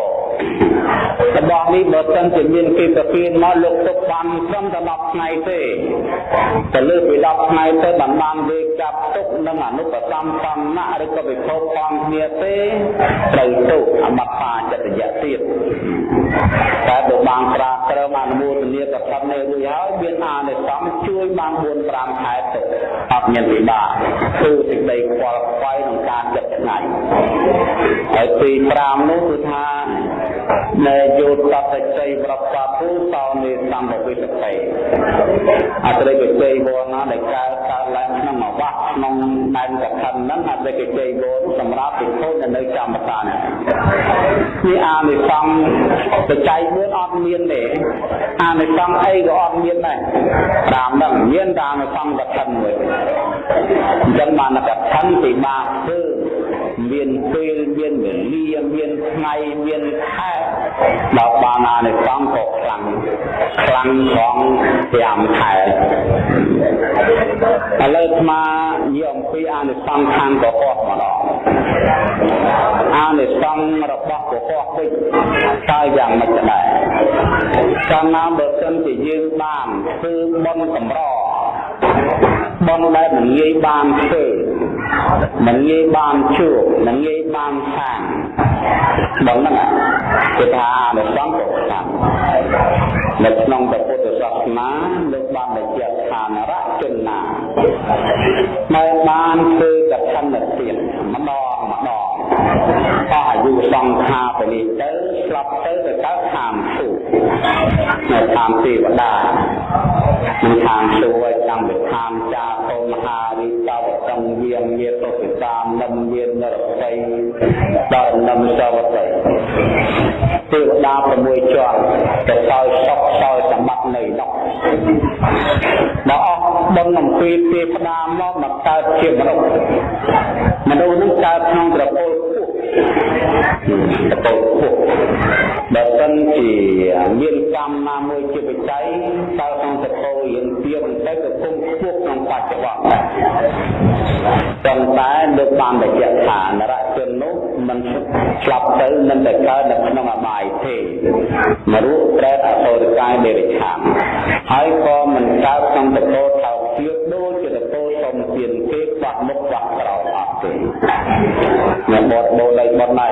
A: របស់នេះបើសិនជាមានគេប្រគិនមកលោកទុកបានត្រឹមតែ10ថ្ងៃទេទៅលើពី10ថ្ងៃទៅបានបានវេចាប់ទុកនឹងអនុបសម្បណ្ណៈឬក៏វិភពផងគ្នាទេត្រូវទុកអមត្តាចិត្តយៈទៀតតែបើបានប្រាក្រមអនុមោទនាកថានេះរួចហើយមានអានិសង្ឃជួយបាន4 5ខែទៅអត់មានវិបាកគឺសេចក្តីខ្វល់ខ្វាយក្នុងការចិត្តថ្ងៃហើយទី5នោះគឺថា នៃយោតតជ័យប្រពពុសោនេសម្បវិសតិអត្រិកជ័យវរណាដែលកើតកើតឡើងក្នុងអវៈក្នុងដែនកថាហ្នឹងអត្រិកជ័យវរសម្រាប់ពិភពនៅកម្មតានេះនេះអានិសង្ឃបច្ច័យ4អត់មានទេអានិសង្ឃអីក៏អត់មានដែរតាមហ្នឹងមានតែអានិសង្ឃកថាមួយអញ្ចឹងបានកថាពិបាកធ្វើ មានពេលមានវេលាមានថ្ងៃមានខែដល់បានអានិសង្ឃក៏ខ្លាំងខ្លាំងផង5ខែឥឡូវស្មានិយាយអំពីអានិសង្ឃខាងកុហកម្ដងអានិសង្ឃរបស់កុហកវិញតើយ៉ាងម៉េចដែរកាលណាបើសិនជាយើងបានធ្វើបុណ្យកម្របុណ្យដែលមិនងាយបានធ្វើ មិនងាយបានជួបមិនងាយបានសាងដល់ហ្នឹងគេថាអានិសង្ឃក៏ខ្លាំងនៅក្នុងពុទ្ធសាសនាលោកបានបញ្ជាក់ថានរជនណាដែលបានធ្វើកឋិនទានម្ដងម្ដង អស់អាយុសង្ខារនេះទៅស្លាប់ទៅទៅកើតឋានសួគ៌នៅឋានទេវតានឹងឋានសួគ៌តាំងពីឋានចាកុមហារិកវតងវាមានទុតិតាមនំមាននរស័យដល់នំសវតីទេវតា6ជាន់ទៅសោយសុខសោយសម្បត្តិនៃនោះបើអស់បុណ្យអំពីទេវតាមកមកកើតជាមនុស្សមនុស្សនឹងកើតក្នុងត្រពលខ្ពស់ ត្រពលខ្ពស់បើសិនជាមានកម្មណាមួយជាបច្ច័យតើក្នុងត្រពលយើងទៀងទៅក៏គង់ខ្ពស់ក្នុងបច្ចុប្បន្នប៉ុន្តែលោកបានបញ្ជាក់ថានរជននោះមិនស្លាប់ទៅមិនតែកើតនៅក្នុងអបាយទេមរុប្រែតអសុរកាយដេរិឆានហើយក៏មិនកើតក្នុងតកោថោទៀតដូចជាតកោសុំទានគេខ្វះមុខខ្វះក្រោយអត់ ទេអ្នកបត់បោដៃបត់ដៃ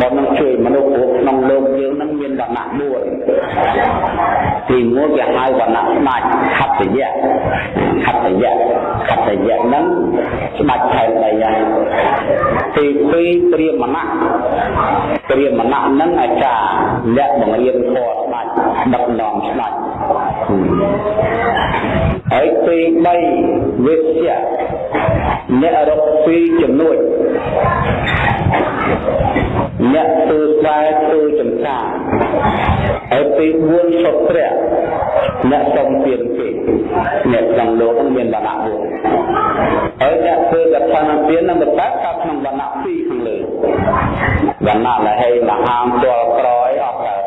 A: បត់នឹងជួយមនុស្សគ្រប់ក្នុងលោកយើងនឹងមានវណ្ណៈ4ទី1គេហៅវណ្ណៈស្ដេចខត្តយៈខត្តយៈខត្តយៈហ្នឹងស្ដេចខែដីហើយទី2ព្រាមណៈព្រាមណៈហ្នឹងអាចារ្យអ្នកបង្រៀនធម៌ស្ដេចដឹកនាំស្ដេចហើយទី3វិជ្ជាអ្នករកពីចំនួនអ្នកធ្វើស្វែធ្វើចំការហើយទី4សុត្រៈអ្នកសំពៀនគេអ្នកក្នុងលោកមានវណ្ណៈ4ហើយអ្នកធ្វើកថាពៀននឹងបតាកើតក្នុងវណ្ណៈ2ខាងលើវណ្ណៈលហេមហាមទាល់ក្រោយអត់កើត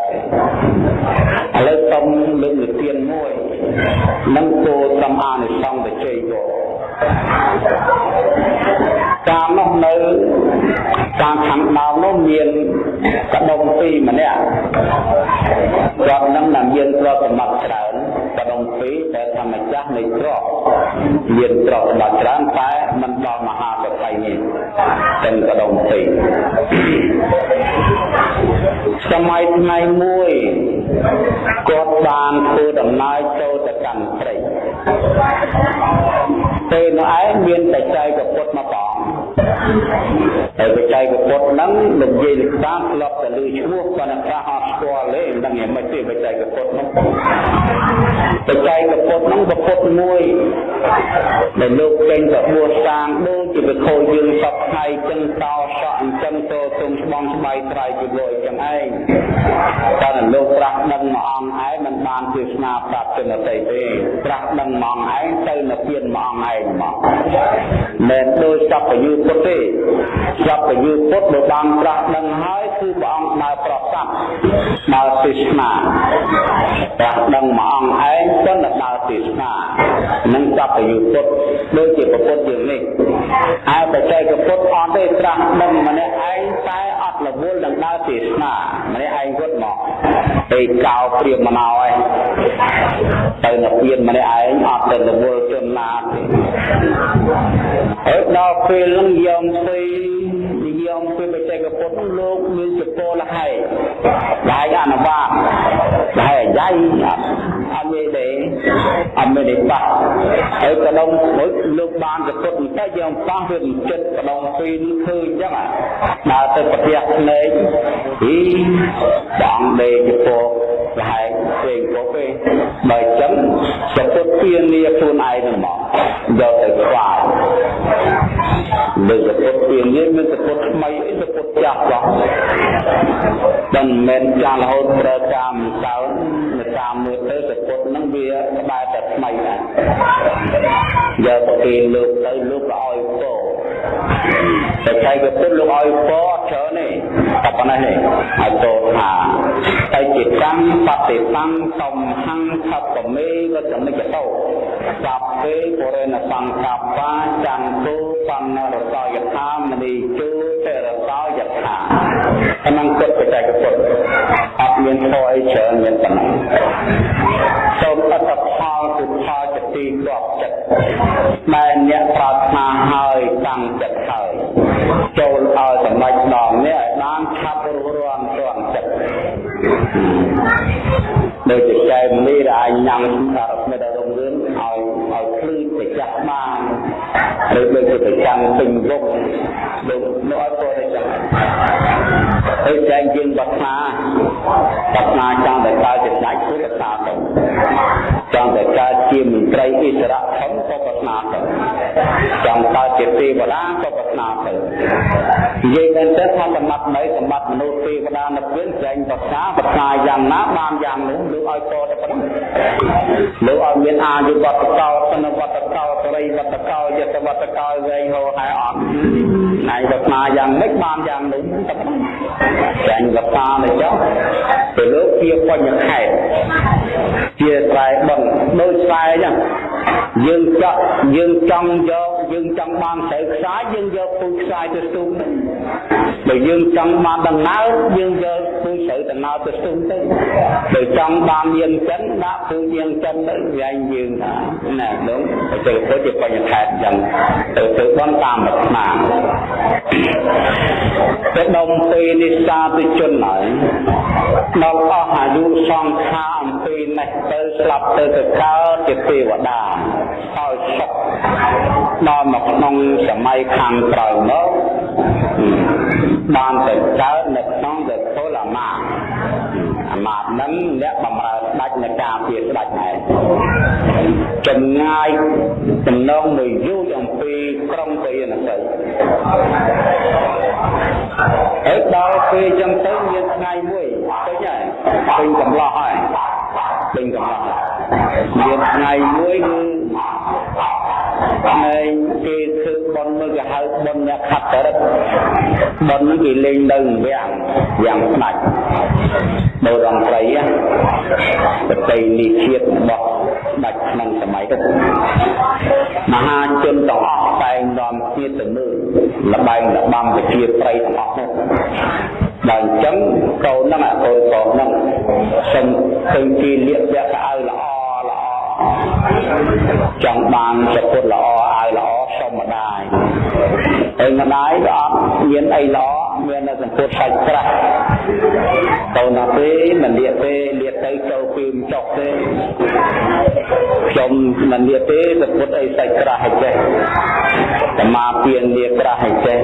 A: ឥឡូវសុំលើកនិទានមួយនឹងគោសំអានិសង្ឃទៅជ័យគោកា លនោះនៅតាមខាងដើមនោះមានកដុំពីរម្នាក់គាត់នឹងតែមានទ្រព្យសម្បត្តិច្រើនកដុំពីរតែធម្មចាស់នៃទ្រព្យមានទ្រព្យសម្បត្តិច្រើនតែមិនដល់មហាសក្តិនេះទាំងកដុំពីរសម័យថ្ងៃមួយគាត់បានធ្វើដំណើរចូលទៅកាន់ព្រៃពេលនោះឯងមានតែចែកពុទ្ធមកបង ហើយបច្ច័យពុទ្ធហ្នឹងនិយាយតាមធ្លាប់តែលើឈ្មោះប៉ុន្តែខ្លះអត់ស្គាល់ទេមិនដឹងយ៉ាងម៉េចទេបច្ច័យពុទ្ធហ្នឹងបច្ច័យពុទ្ធហ្នឹងពុទ្ធមួយដែលលោកចេញទៅបួសសាងដូចជាវិខោយើងសពថ្ងៃចឹងតោសក់អញ្ចឹងទៅទុំស្បងស្បៃត្រៃជីវរអញ្ចឹងឯងតែលោកប្រាស់ដឹងមួយអង្គឯងមិនបានទេសនាប្រាប់ជនតីទេប្រាស់ដឹងមួយអង្គឯងទៅនៅពៀនមួយអង្គឯងមកមិនដូចសពយុពុទ្ធទេសពយុពុទ្ធបើបានប្រាស់ដឹងហើយគឺព្រះអង្គដើរប្រស័ព្ទដើរទេសនាប្រាស់ដឹងមួយអង្គឯងប៉ុន្តែដើរទេសនានឹងសពយុពុទ្ធដូចជាពុទ្ធយើងនេះហើយបច្ចេកពុទ្ធអត់ទេត្រាស់ដឹងម្នាក់ឯងតែអត់រវល់នឹងដើរទេសនាម្នាក់ឯងគាត់មកឯកោព្រាមមកហើយទៅនៅពៀនម្នាក់ឯងអត់ទៅរវល់ជនណាទេហើយដល់ពេលនឹងយកស្អីនិយមពេលបច្ចេកពុទ្ធលោកមានចពលហែឡាយអនុវាតហែយ៉ៃអត់មានទេអត់មានទេបាក់ហើយកដុំមួយលោកបានចពុទ្ធបន្តិចយកប៉ះវាចិត្តកដុំពីរឃើញអញ្ចឹង ដើរទៅប្រទះភ្នែកអីបងដេកចពលលហែផ្សេងពុកទេបើអញ្ចឹងចពុទ្ធពៀនីខ្លួនឯងហ្នឹងមកយកទៅខ្វាយលើសពុទ្ធពៀនីមានសពុទ្ធថ្មីអីសពុទ្ធចាស់បងមិនមែនចាស់រហូតប្រើការមិនសើនៅតាមមើលទៅសពុទ្ធហ្នឹងវាក្បែរតែថ្មីណាយកទៅគេលើកទៅលោកឲ្យពោ តែចៃក៏ពុទ្ធលោកឲ្យពោអត់ច្រើនទេតែប៉ុណ្ណេះទេឲ្យពោថាតែជាកម្មបតិបង្សំហੰខបមេវចមិចតោសព្ពេបរិណសង្កប្បាចន្ទុបណ្ណរសយថាមនីជូតរសយថាក្នុងគិតបច្ចេកពុទ្ធអត់មានធរអីច្រើនមានប៉ុណ្ណឹងសូមអត្តផលគឺផល ចទីគ្រាប់ចិត្តដែលអ្នកប្រាថ្នាហើយតាំងចិត្តហើយចូលឲ្យសម្រេចដល់នេះឲ្យបានឆាប់រួសរាន់ទាន់ចិត្តដូចជាចែមនេះដែលអាចញ៉ាំសារមិត្តរងរឿងឲ្យឲ្យភ្លឺទៅចាស់បាន ឬដូចជាប្រចាំពេញរុកដូចនោះឲ្យទៅចឹងហើយចែងយើងបាត់ណាបាត់ណាចង់តែកើតជាដាច់គឺកតាទៅចង់តែកើតជាមន្ត្រីអិសរៈធំក៏បាត់ណាទៅចង់កើតជាទេវតាក៏បាត់ណាទៅនិយាយមែនទេថាសម្បត្តិនៃសម្បត្តិមនុស្សទេវតានៅពេលចែងបាត់ណាបាត់ណាយ៉ាងណាបានយ៉ាងនោះលោកឲ្យតទៅប៉ុណ្ណឹងលោកឲ្យមានអាយុវត្តកោសនវត្តកោសរិវត្តកោយតវត្តកោវែងហោហើយអត់ហើយបាត់ណាយ៉ាងម៉េចបានយ៉ាងនោះតែប៉ុណ្ណឹងចាញ់វតាទៅចុះទៅលោកជាបញ្ញខេតជាស្រែបឹងដូចស្រែអញ្ចឹងយើងចង់យើងចង់យកយើងចង់បានស្រូវខ្សាយយើងយកពូជខ្សាយទៅស្ទូងបើយើងចង់បានដំណើរយើងយកពូជស្រូវដំណើរទៅស្ទូងទៅបើចង់បានយាងចិនដាក់ពូជយាងចិនទៅវាយយើងថាណាលោកបច្ចេកពុទ្ធជាបញ្ញខេតអញ្ចឹងទៅទៅបនតាមអាត្មាទៅដុំពេលនេះសាទិជនហើយដល់អស់អាយុសង្ខារអំពីនេះទៅស្លាប់ទៅទៅកើតជាទេវតាហើយសុខដល់មកក្នុងសម័យខាងក្រោយមកបានទៅកើតនៅក្នុងវិពលអាមាអាមា នឹងអ្នកបំរើស្ដេចនៃការពារស្ដេចឯងចម្ងាយចំណងមួយយូរអំពីក្រុងពយនសីហើយដល់ពេលចឹងទៅមានថ្ងៃមួយពេញហើយពេញកំឡោះហើយពេញកំឡោះមានថ្ងៃមួយគឺ ហើយគេធ្វើបន់មកគេហៅបន់អ្នកខាត់តរិតបន់នេះគេលេងនៅវាំងវាំងស្ដាច់នៅរងត្រីប្រតិនិជាតិរបស់ស្ដេចក្នុងសម័យទៅមហាជនទាំងអស់តែងនាំគ្នាទៅមើលលបែងលបាំប្រជាប្រិយទាំងអស់នោះបើអញ្ចឹងកូនហ្នឹងអាកូនកូនហ្នឹងសុំឃើញគេលៀបពាក់កៅអៅល្អល្អ ចង់បានសុពុតល្អអាវល្អសុំម្ដាយហើយម្ដាយក៏អត់មានអីល្អ មានតែសម្ពុតសាច់ក្រាស់កូនណាទេមិនលៀកទេលៀកទៅចូលពីមិនចុះទេខ្ញុំមិនលៀកទេសម្ពុតអីសាច់ក្រាស់ឲ្យចេះសមាពៀនលៀកក្រាស់ឲ្យចេះ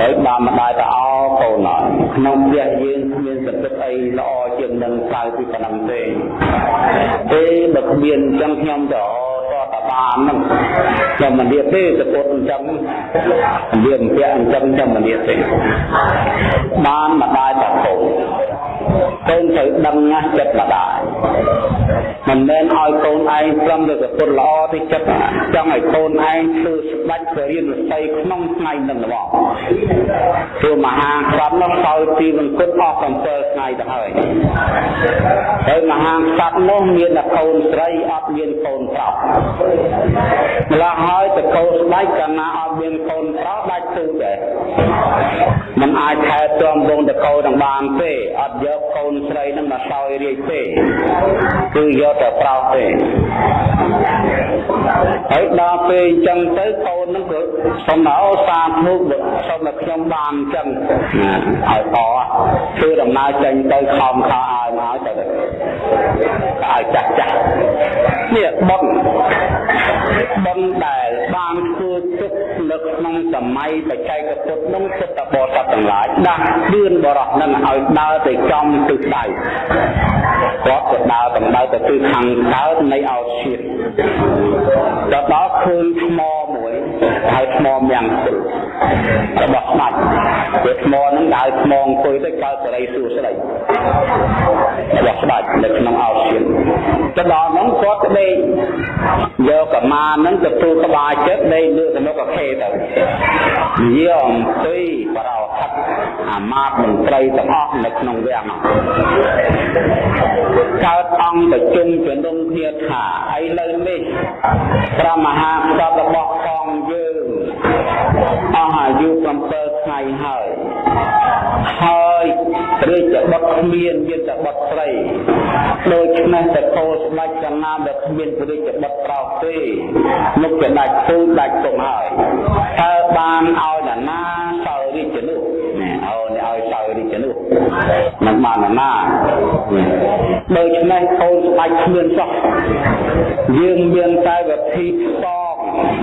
A: ហើយបានម្ដាយទៅអោកូនអត់ក្នុងផ្ទះយើងគ្មានសម្ពុតអីល្អជាងនឹងក្រៅពីប៉ុណ្ណឹងទេទេបើគ្មានអញ្ចឹងខ្ញុំទៅត បានហ្នឹងខ្ញុំមិននិយាយទេសពុតអញ្ចឹងនិយាយពាក់អញ្ចឹងខ្ញុំមិននិយាយទេបានម្ដាយតកូន កូនត្រូវដឹងណាស់ចិត្តម្ដាយមិនមែនឲ្យកូនឯងត្រឹមតែសពុតល្អទេចិត្តចង់ឲ្យកូនឯងធ្វើស្ដេចទៅរៀនវិស័យក្នុងថ្ងៃនឹងហ្មងព្រោះមហាក្សត្រនោះសោយទីវង្គតអស់7ថ្ងៃទៅហើយហើយមហាក្សត្រនោះមានតែកូនស្រីអត់មានកូនប្រុសម្ល៉េះហើយតកោស្ដេចកាលណាអត់មានកូនប្រុសដាច់ទូដែរ มันអាចថែទាំវងតកោនឹងបានទេអត់យកកូនស្រីនឹងមកសោយរាជទេគឺយកតែប្រុសទេហើយដល់ពេលអញ្ចឹងទៅកូននឹងក៏សុំមកអូសាធុសុំមកខ្ញុំបានអញ្ចឹងឲ្យអគឺដំណើរចេញទៅខំខោឲ្យមកទៅឲ្យចាស់ចាស់នេះបុណ្យបុណ្យដែលបានធ្វើទុកនៅក្នុងសម័យបច្ចេកពុទ្ធនោះពុទ្ធបរិស័ទទាំងឡាយដាស់លឿនបរោះនឹងឲ្យដើរទៅចំទិសដៅគាត់ក៏ដើរតម្រូវទៅទិសខាងកើតនៃអោសៀតដល់ដល់ឃើញថ្មមួយហើយថ្មយ៉ាងគុលរបស់ស្ដេចវាថ្មហ្នឹងដើរថ្មអង្គុយទៅកើតសេរីសួស្ដីរបស់ស្ដេចនៅក្នុងអោសៀតទៅដល់ហ្នឹងគាត់ដេកយកកម្មាហ្នឹងទទួលក្បាលចិត្តដេកលើសមុខអខេទៅនិយាយអំពីបរោហិតអាមាត្យមន្ត្រីទាំងអស់នៅក្នុងវាំងកើតអង្គប្រជុំជំនុំគ្នាថាឥឡូវនេះព្រះមហាក្សត្ររបស់ផងយើងអស់អាយុ7ថ្ងៃហើយហើយរាជបុត្រគ្មានមានតែបុត្រស្រីដូច្នេះតកោស្ដេចកណាដែលគ្មានរាជបុត្រប្រុសទេមុខជាដាច់ទូដាច់ទុំហើយតើបានឲ្យនរណាសោរាជនោះអូនេះឲ្យសោរាជនោះ មិនបាននរណាដូច្នេះកូនស្ដេចគ្មានសោះយើងមានតែវិធីផ្សង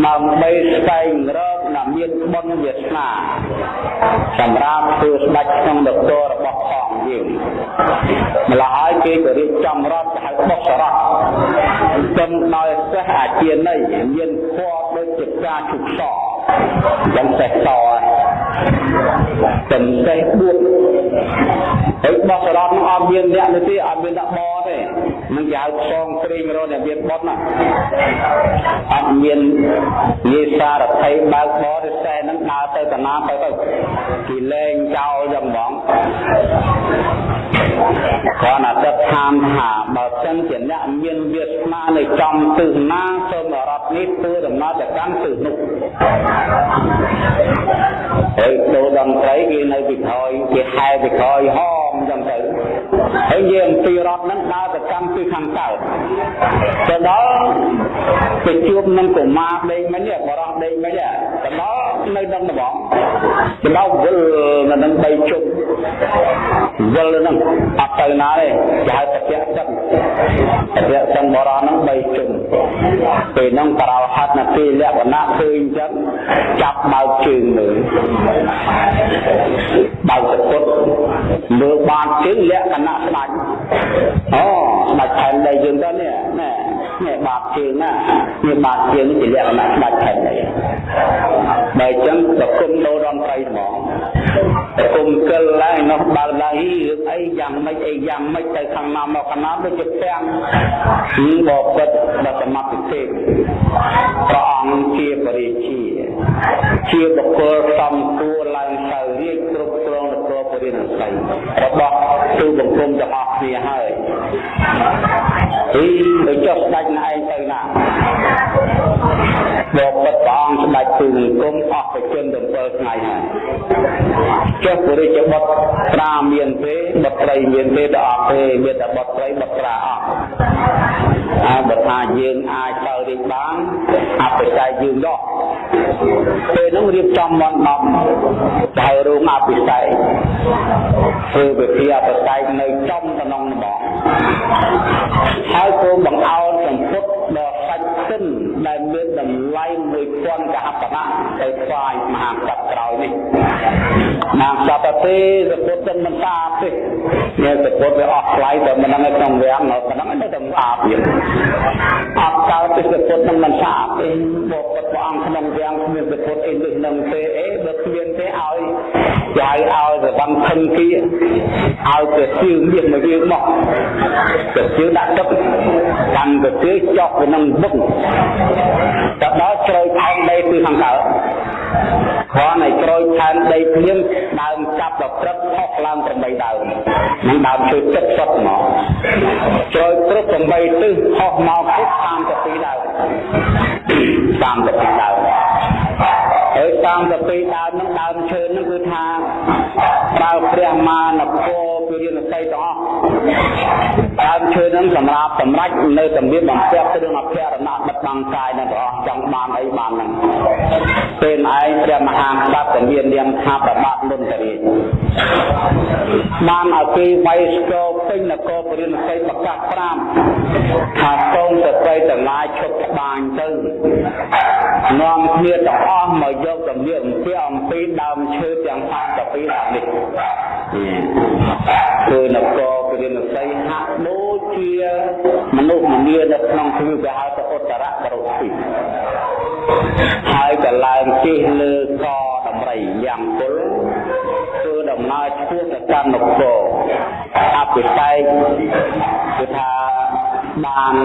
A: ដើម្បីស្វែងរកដែលមានបុណ្យវាសនាសម្រាប់ធ្វើស្ដេចក្នុងនគររបស់ផងយើងម្ល៉េះហើយគេក៏រៀបចំរដ្ឋហៅបុសរតចឹងដោយសេះអាជាណីមានពណ៌ដូចជាផ្កាឈូកស ចឹងសេះសចឹងសេះបួតហើយបុសរតនឹងអត់មានអ្នកនោះទេអត់មានដាក់បទេនឹងគេហៅផ្សងព្រេងរត់អ្នកមានបុតណាអត់មាននិសារថៃបើកបរិសេនឹងដើរទៅតាណាទៅទៅគេលែងចោលយ៉ាងហ្មង គាត់ណាទឹកឋានថាបើសិនជាអ្នកមានវាសនានៅចំទិសណាសូមរត់នេះធ្វើដំណើរទៅកាន់ទិសនោះ ហើយដូរតន្ត្រីគេនៅពីក្រោយគេហែពីក្រោយហមអញ្ចឹងទៅហើយយើងអំពីរត់ហ្នឹងដើរទៅកាន់ទិសខាងកើតទៅដល់ទៅជួបនឹងកុមារដេកមិញបរោះដេកមិញទៅដល់នៅនឹងដបងទៅដល់វិលនៅនឹងបីជុំវិលនឹងអត់ទៅណាទេគេហៅតពៈចឹងតពៈចឹងបរោះនឹងបីជុំពេលហ្នឹងបរោហិតណាពីលក្ខណៈឃើញអញ្ចឹងចាប់បើកជើងមើលបើកសពុតមើលបានជើងលក្ខណៈស្ដាច់អូស្ដាច់ផែនដីយើងទៅនេះណែនេះបាតជើងណានេះបាតជើងជាលក្ខណៈស្ដាច់ផែនដីបើអញ្ចឹងប្រគំដូររំត្រីហ្មងប្រគំកិលឡើងនោះបើឡើងរឿងអីយ៉ាងម៉េចអីយ៉ាងម៉េចទៅខាងណាមកខាងណាដូចជាពាំងគឺបបិទ្ធដល់សមត្ថភាពព្រះអង្គជាបរិជា ជាបុគ្គលសំគួរឡើងទៅរាជគ្រប់គ្រងនគរពរិនិស័យរបស់ទូបង្គំទាំងអស់គ្នាហើយអីទៅចុះស្ដេចណែឯងទៅណាបបបិទ្ធព្រះអង្គស្ដេចទូលង្គមអស់ប្រជជន7ថ្ងៃហើយចុះពុរិយបុត្រប្រាមានទេបុត្រីមានទេដល់អត់ទេមានតែបុត្រីបុត្រាអស់ហើយបើថាយើងអាចទៅរៀបបានអបិស័យយើងដោះ ពេលនោះរៀបចំមន្តដំទៅរោងអបិស័យធ្វើវិធីអបិស័យនៅចំតំណងហ្មងហើយគោបង្អោនសម្ពុតដល់សាច់សិនដែលមានតម្លៃ1000កហបណៈទៅថ្វាយមហាក្សត្រក្រោយនេះណាសតទេសពុទ្ធមិនស្អាតទេមានសពុទ្ធវាអស់ថ្លៃតែមិនដឹងនៅក្នុងវាំងនៅប៉ុណ្ណឹងទៅតែស្អាតទៀតអត់កើតទេសពុទ្ធនឹងមិនស្អាតទេបបិទ្ធព្រះអង្គក្នុងវាំងគ្មានសពុទ្ធអីដូចនឹងទេអេបើគ្មានទេឲ្យចៅឲ្យសវੰខឹងគៀឲ្យទៅជឿមានមកយើងមកទៅជឿដាក់ទឹកកាន់ទៅជឿចុះទៅនឹងបឹងទៅដល់ជ្រៅថែមដីគឺខាងកើតគ្រាន់តែក្រូចថែមដីភ្លៀងដើមចាប់ដល់ព្រឹកផុសឡើង8ដើមនឹងដើមឈើទឹកសុទ្ធមកជ្រៅព្រឹក8ទិសផុសមកពុក32ដើម32ដើមហើយ32ដើមនឹងដើមឈើនឹងគឺថាប្រើព្រះមានគរពីរៀនសីទាំងអស់ ដើមឈើនឹងសម្រាប់សម្រេចនៅសម្ភារបំពាក់គ្រឿងអភរណៈបិទបាំងកាយនឹងព្រះអង្គចង់បានអីបានហ្នឹងពេលឯងព្រះមហាក្សត្រមាននាមថាប្របាទមុនតរាជបានឲ្យគេវៃស្គរពេញនគរពរិនសីប្រកាស5ថាសូមស្ត្រីទាំងឡាយឈប់ក្បាញទៅនាំគ្នាទាំងអស់មកយកសម្លៀកអំពីអំពីដើមឈើទាំង32ដើមនេះគឺនគរពរិនសីហាក់ដូចជាមនុស្សម្នានៅក្នុងគ្រឿងគេហៅថាឧត្តរៈបរុពីហើយកឡើងជិះលើកដំរីយ៉ាងពលធ្វើដំណើរឆ្ពោះទៅកាន់នគរអភិសេកគឺថាបាន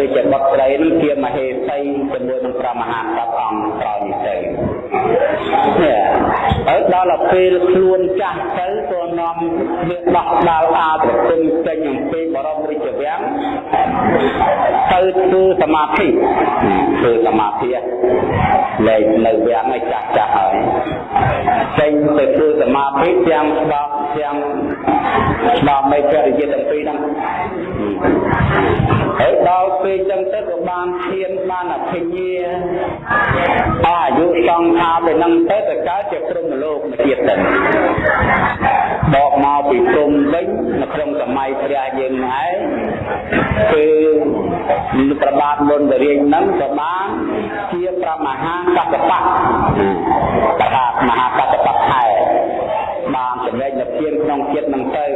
A: រាជបុត្រីនឹងជាមហេសីជាមួយនឹងព្រះមហាក្សត្រអង្គក្រោយនេះទៅនេះ ហើយដល់ពេលខ្លួនចាស់ទៅក៏នាំវាដោះដាល់អាប្រគុំចេញអំពីបរមរាជវាំងទៅធ្វើសមាធិធ្វើសមាធិលែងនៅវាំងឲ្យចាស់ចាស់ហើយចេញទៅធ្វើសមាធិទាំងស្ដាប់ទាំងស្ដាប់នៃចរិយាទាំងពីរហ្នឹងហើយដល់ពេលចឹងទៅក៏បានឈានបានអភិញ្ញាអស់អាយុសង្ខារទៅនឹងទៅទៅកើតជាព្រមលោកមួយទៀតទៅបកមកពីព្រំវិញនៅក្នុងសម័យព្រះយើងឯងគឺប្របាទមុនតរៀងហ្នឹងក៏បានជាប្រមហាកសបៈប្របាទមហាកសបៈខែ បានចំណេញនៅទៀនក្នុងចិត្តនឹងទៅ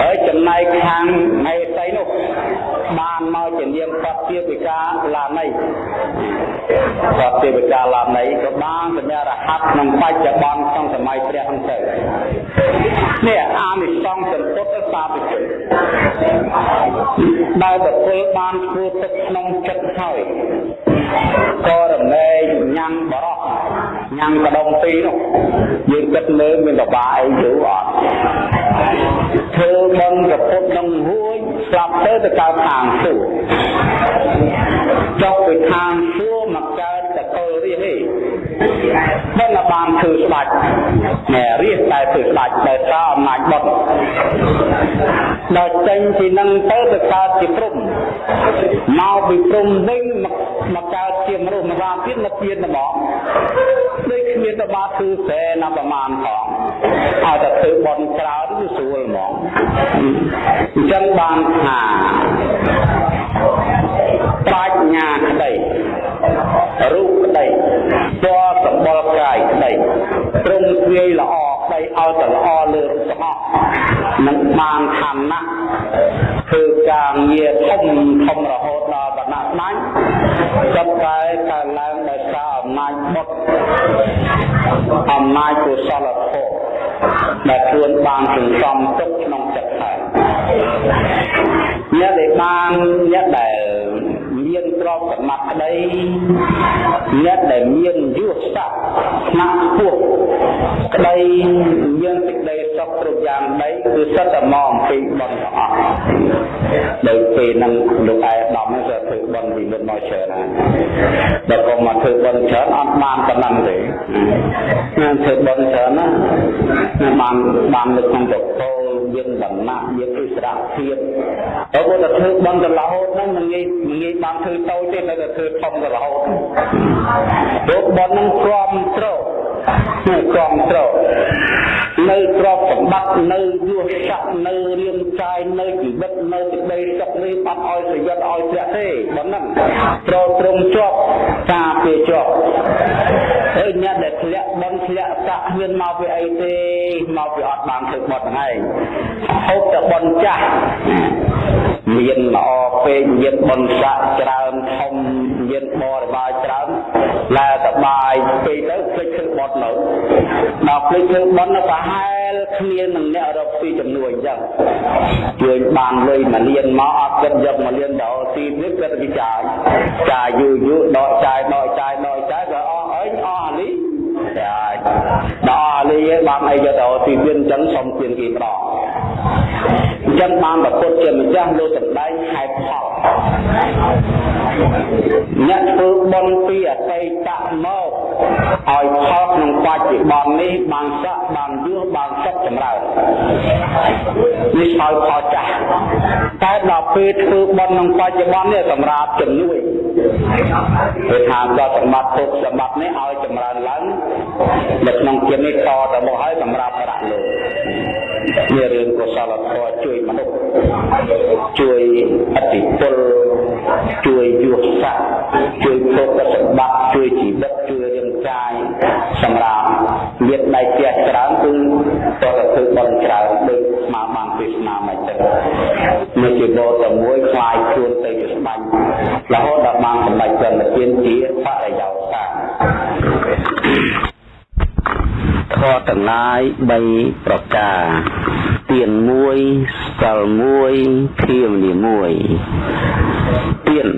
A: ហើយចំណែកខាងមេសីនោះបានមកជានាមសត្វទេវិកាឡានៃសត្វទេវិកាឡានៃក៏បានសញ្ញារហ័តក្នុងបច្ចុប្បន្នក្នុងសម័យព្រះហ្នឹងទៅនេះអានិសង្សសម្ពុទ្ធសាធុជនដែលបុគ្គលបានធ្វើទឹកក្នុងចិត្តហើយក៏រមែងញ៉ាំបរោះ ញ៉ាំកដុំពីរនោះយើងគិតមើលមានបបាអីយូរអត់ធ្វើបន់ប្រពុតនឹងហួយស្លាប់ទៅទៅកើតខាងសួរចុះពីខាងសួរមកកើតតកលរាហេមិនបានធ្វើស្ដាច់ណែរាជតែធ្វើស្ដាច់ដោយសារអំណាចបុតដល់ចេញពីនឹងទៅទៅកើតជាព្រំ មកពីព្រំវិញមកមកកើតជាមនុស្សម្រាទៀតមកទៀតហ្មងដូចគ្មានតបាធ្វើសែណាប្រមាណផងឲ្យតែធ្វើបន់ច្រើនគឺស្រួលហ្មងអញ្ចឹងបានថាប្រាជ្ញាក្តីរូបក្តីពណ៌សម្បុរកាយក្តីត្រង់ទ្វាយល្អ ក្តីឲ្យតែល្អលើរូបទាំងអស់នឹងបានឋានៈធ្វើការងារធំធំរហូតដល់បណ្ណាស្នាញចាប់តែកើនឡើងដោយសារអំណាចបុត្រអំណាចកុសលធម៌ដែលខ្លួនបានសន្សំទុកក្នុងចិត្តហើយអ្នកដែលបានអ្នកដែល មានទ្រព្យសម្បត្តិក្តីអ្នកដែលមានយុទ្ធសាស្ត្រថ្នាក់ខ្ពស់ក្តីមានសេចក្តីសុខគ្រប់យ៉ាងដីគឺសិតតែមកអំពីបុណ្យទាំងអស់ដោយពេលហ្នឹងលោកឯកឧត្តមហ្នឹងក៏ធ្វើបុណ្យពីមុនមកច្រើនហើយដល់កុំមកធ្វើបុណ្យច្រើនអត់បានប៉ុណ្ណឹងទេណាធ្វើបុណ្យច្រើនណាបានបាននៅក្នុងប្រពោលយើងដំណាក់យើងគឺស្រៈភាពតែបើតែធ្វើបុណ្យទៅរហូតហ្នឹងមិនងាយមិនងាយបានធ្វើតូចទេនៅតែធ្វើធំទៅរហូតព្រោះបុណ្យហ្នឹងគ្រាំត្រោគ្រាំត្រោនៅទ្រព្យសម្បត្តិនៅយុះស័កនៅរាងកាយនៅជីវិតនៅសេចក្តីសុខនេះបាត់ឲ្យប្រយុទ្ធឲ្យព្រះទេប៉ុណ្ណឹងត្រត្រង់ជាប់ការពារជាប់ហើយអ្នកដែលធ្លាក់បនធ្លាក់ស័កមានមកពីអីទេមកពីអត់បានធ្វើបត់ហ្នឹងឯងហូបតែបនចាស់មានល្អ ពេកមានបនស័កច្រើនធំមានបរិបាយច្រើនឡើយសបាយពេកទៅភ្លេចធ្វើបត់នៅដល់ភ្លេចធ្វើបត់នៅប្រហែលគ្នានឹងអ្នករកពីចំនួនអញ្ចឹងជួយបានលុយមួយលានមកអត់គិតយកមួយលានដល់ទីនេះគិតពីចាយចាយយូរយូរដកចាយដកចាយដកចាយក៏អស់អីអស់អានេះចាយដល់អានេះបានអីយកទៅទីទៀតអញ្ចឹងសុំទានគេម្ដង អញ្ចឹងបានប្រពុតជាម្ចាស់លោកសម្ដែងហេតុផលអ្នកធ្វើបុណ្យពីអតីតមកឲ្យផលក្នុងបច្ចុប្បន្ននេះបានស័កបានយសបានសុខចម្រើននេះឲ្យផលចាស់តែដល់ពេលធ្វើបុណ្យក្នុងបច្ចុប្បន្ននេះសម្រាប់ជំនួយគេថាដល់សម្បត្តិទុកសម្បត្តិនេះឲ្យចម្រើនឡើងនៅក្នុងជាតិនេះតទៅមកឲ្យសម្រាប់ប្រាក់លោក ជារឿងកុសលធម៌ជួយមនុស្សជួយអតិពលជួយយុទ្ធសាស្ត្រជួយភោគសម្បត្តិជួយជីវិតជួយរាងកាយសម្រាប់មានដៃផ្ទះច្រើនគឺតើធ្វើបន់ច្រើនដូចស្មាបានពីស្មាមិនចឹងមួយជីវិតតែមួយខ្លាយខ្លួនទៅជាស្បាញ់រហូតដល់បានសម្រេចព្រមទានជាបរិយោសា ធម៌ទាំងឡាយ3ប្រការទៀនមួយសិលមួយភាវនាមួយទៀន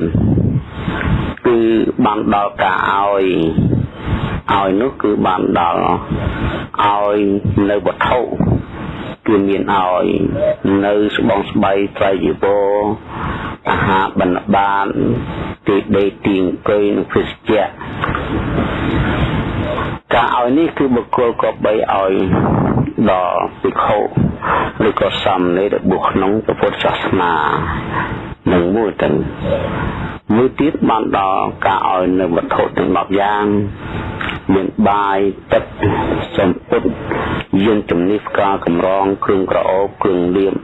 A: គឺបានដល់ការឲ្យឲ្យនោះគឺបានដល់ឲ្យនៅវត្ថុគឺមានឲ្យនៅស្បងស្បៃត្រៃជីវរអាហារបណ្ឌបានទីដេកទីអង្គុយនិងភេសជ្ជៈ ការឲ្យនេះគឺបុគ្គលក៏បីឲ្យដល់ភិក្ខុឬក៏សាមណេរដែលបួសក្នុងពុទ្ធសាសនា នឹងមួយទៅមួយទៀតបានដល់ការឲ្យនៅវត្ថុទាំង10យ៉ាងមានបាយទឹកសម្ពុតយានជំនិះផ្កាកម្រងគ្រឿងក្រអូបគ្រឿងលៀប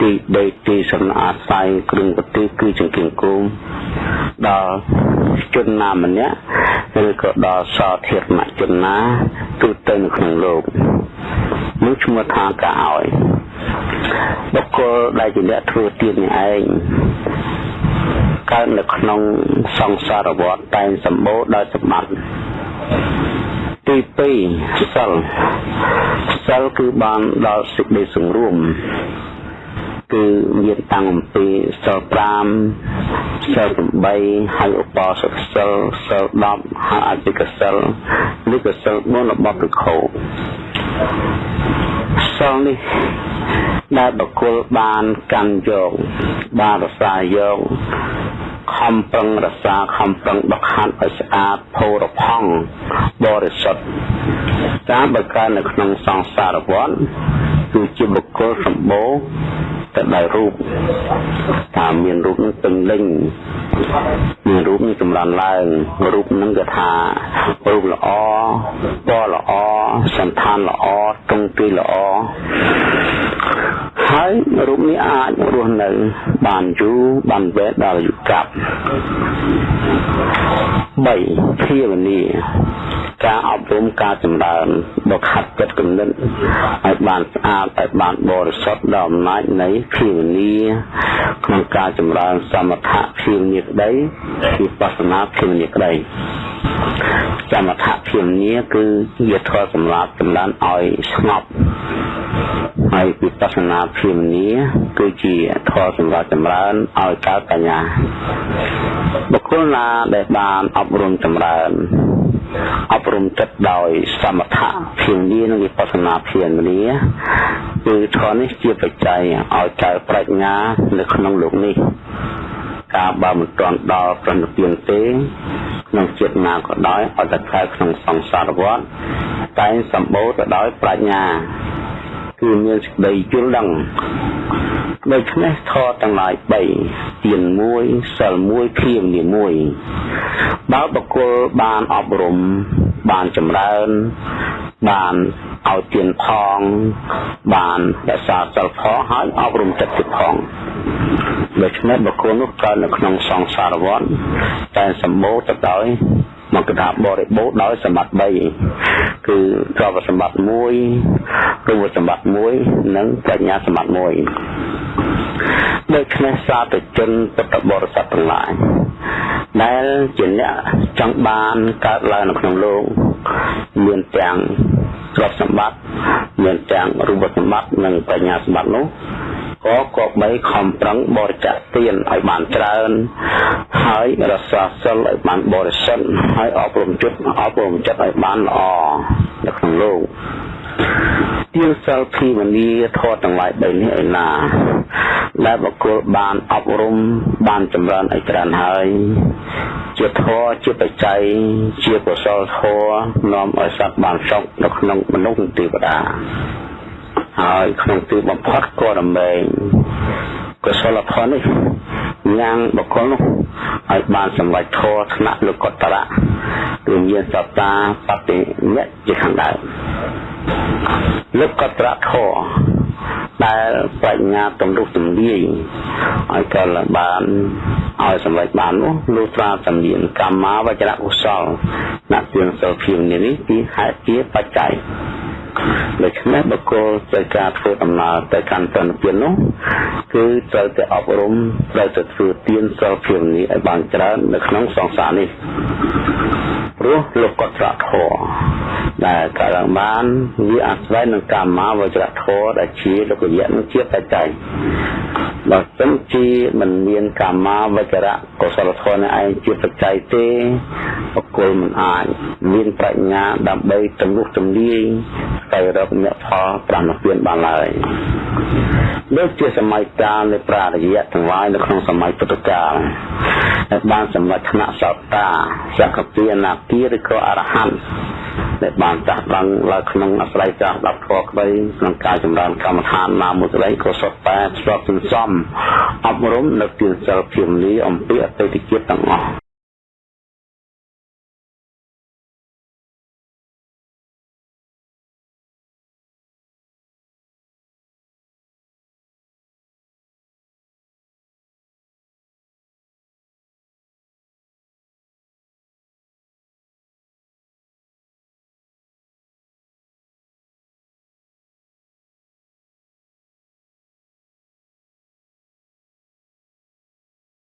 A: ទីដេកទីសំអាស្រ័យគ្រឿងប្រទេសគឺចង្គៀងគោមដល់ជនណាម្នាក់ឬក៏ដល់សោធារណជនណាទូទៅនៅក្នុងលោកនោះឈ្មោះថាការឲ្យ បុគ្គលដែលជាអ្នកធ្វើទៀននេះឯងកើតនៅក្នុងសង្សារវដ្តតែងសម្បូរដោយសម្បត្តិទី2សិលសិលគឺបានដល់សេចក្តីសង្រួមគឺមានតាំងអំពីសិល5សិល8ហើយឧបោសថសិលសិល10ហើយអធិកសិលនេះក៏សិល4របស់ភិក្ខុសិលនេះដែលបុគ្គលបានកាន់យកបានរសាយកខំប្រឹងរសាខំប្រឹងដកហាត់ឲ្យស្អាតផូរផង់បរិសុទ្ធតាមបើកើតនៅក្នុងសង្សារវដ្តគឺជាបុគ្គលសម្បូរទៅដោយរូបថាមានរូបនឹងពេញលេញមានរូបនឹងចម្រើនឡើងរូបនឹងគេថារូបល្អពណ៌ល្អសន្តានល្អទងទីល្អហើយរូបនេះអាចរស់នៅបានយូរបានវែងដល់អាយុកាប់3ភាវនាការអប់រំការចម្រើនដល់ខាត់ចិត្តគំនិតឲ្យបានស្អាតឲ្យបានបរិសុទ្ធដល់អំណាចនៃភាវនាក្នុងការចម្រើនសមថៈភាវនាក្តីវិបស្សនាភាវនាក្តីសមថៈភាវនាគឺជាធម៌សម្រាប់ចម្រើនឲ្យស្ងប់ហើយវិបស្សនាភាវនាគឺជាធម៌សម្រាប់ចម្រើនឲ្យកើតបញ្ញាបុគ្គលណាដែលបានអប់រំចម្រើនអប់រំចិត្តដោយសមថៈភាវនានិងវិបស្សនាភាវនាគឺធម៌នេះជាបច្ច័យឲ្យកើតប្រាជ្ញានៅក្នុងលោកនេះការបើមិនទាន់ដល់ប្រណិពានទេក្នុងជាតិណាក៏ដោយអត់តែខែក្នុងសង្សារវដ្តតែងសម្បូរទៅដោយប្រាជ្ញា គឺមានសេចក្តីយល់ដឹងដូច្នេះធម៌ទាំងឡាយ3ទានមួយសិលមួយភៀងនីមួយបើបុគ្គលបានអប់រំបានចម្រើន បានឲ្យទានផង បានរក្សាសិលផងហើយអប់រំចិត្តទៀតផងដូច្នេះបុគ្គលនោះកើតនៅក្នុងសង្សារវដ្តតែសម្បូរទៅដោយ មកថាបរិបូរដោយសម្បត្តិ3គឺទ្រព្យសម្បត្តិ1រូបសម្បត្តិ1និងបញ្ញាសម្បត្តិ1ដូច្នេះសាធុជនពុទ្ធបរិស័ទទាំងឡាយដែលជាអ្នកចង់បានកើតឡើងនៅក្នុងលោកមានទាំងទ្រព្យសម្បត្តិមានទាំងរូបសម្បត្តិនិងបញ្ញាសម្បត្តិនោះក៏គប្បីខំប្រឹងបរិច្ចាគទានឲ្យបានច្រើន ហើយរក្សាសិលឲ្យបានបរិសុទ្ធហើយអប់រំចិត្តអប់រំចិត្តឲ្យបានល្អនៅក្នុងលោកទានសិលភីមនីធម៌ទាំងឡាយ3នេះឯណាដែលបុគ្គលបានអប់រំបានចម្រើនឲ្យច្រើនហើយជាធម៌ជាបច្ច័យជាកុសលធម៌នាំឲ្យសត្វបានសុខនៅក្នុងមនុស្សទេវតា ហើយក្នុងទីបំផុតក៏ដើម្បីកុសលផលនេះញ៉ាំងបុគ្គលនោះឲ្យបានសម្រេចធម៌ថ្នាក់លោកតរៈគឺមានសត្តាបតិមៈជាខាងដើមលោកតរៈធម៌ដែលបញ្ញាទំរុះទំលាយឲ្យកលបានឲ្យសម្រេចបាននោះលុះត្រាតែមានកម្មាវចរៈកុសលអ្នកទានសិលភៀងនេះទីហេតុជាបច្ច័យ ដូច្នេះបុគ្គលត្រូវការធ្វើដំណើរទៅកាន់ទនពៀននោះគឺត្រូវតែអប់រំត្រូវតែធ្វើទានសិលភាពនេះឲ្យបានច្រើននៅក្នុងសង្សារនេះ ព្រោះលោកកត្រធរដែលកើតឡើងបានវាអាស្រ័យនឹងកម្មាវចរធរដែលជាលោកយៈនឹងជាបច្ច័យបើមិនជាមិនមានកម្មាវចរៈកុសលធម៌នេះឯងជាបច្ច័យទេបុគ្គលមិនអាចមានប្រាជ្ញាដើម្បីទំនុះទំលាយទៅរកអ្នកផលប្រណិពានបានឡើយដូចជាសម័យកាលនៃប្រារយៈទាំងឡាយនៅក្នុងសម័យពុទ្ធកាលដែលបានសម្រេចថ្នាក់សោតាសកពីអនាគាឬក៏អរហន្តដែលបានចាស់ដឹងឡើងក្នុងអាស្រ័យចាស់ដល់ធម៌ក្តីក្នុងការចម្រើនកម្មដ្ឋានណាមួយក្តីក៏សុទ្ធតែស្របសន្សំអប់រំនៅទានសិលភៀមលីអំពីអតីតជាតិទាំងអស់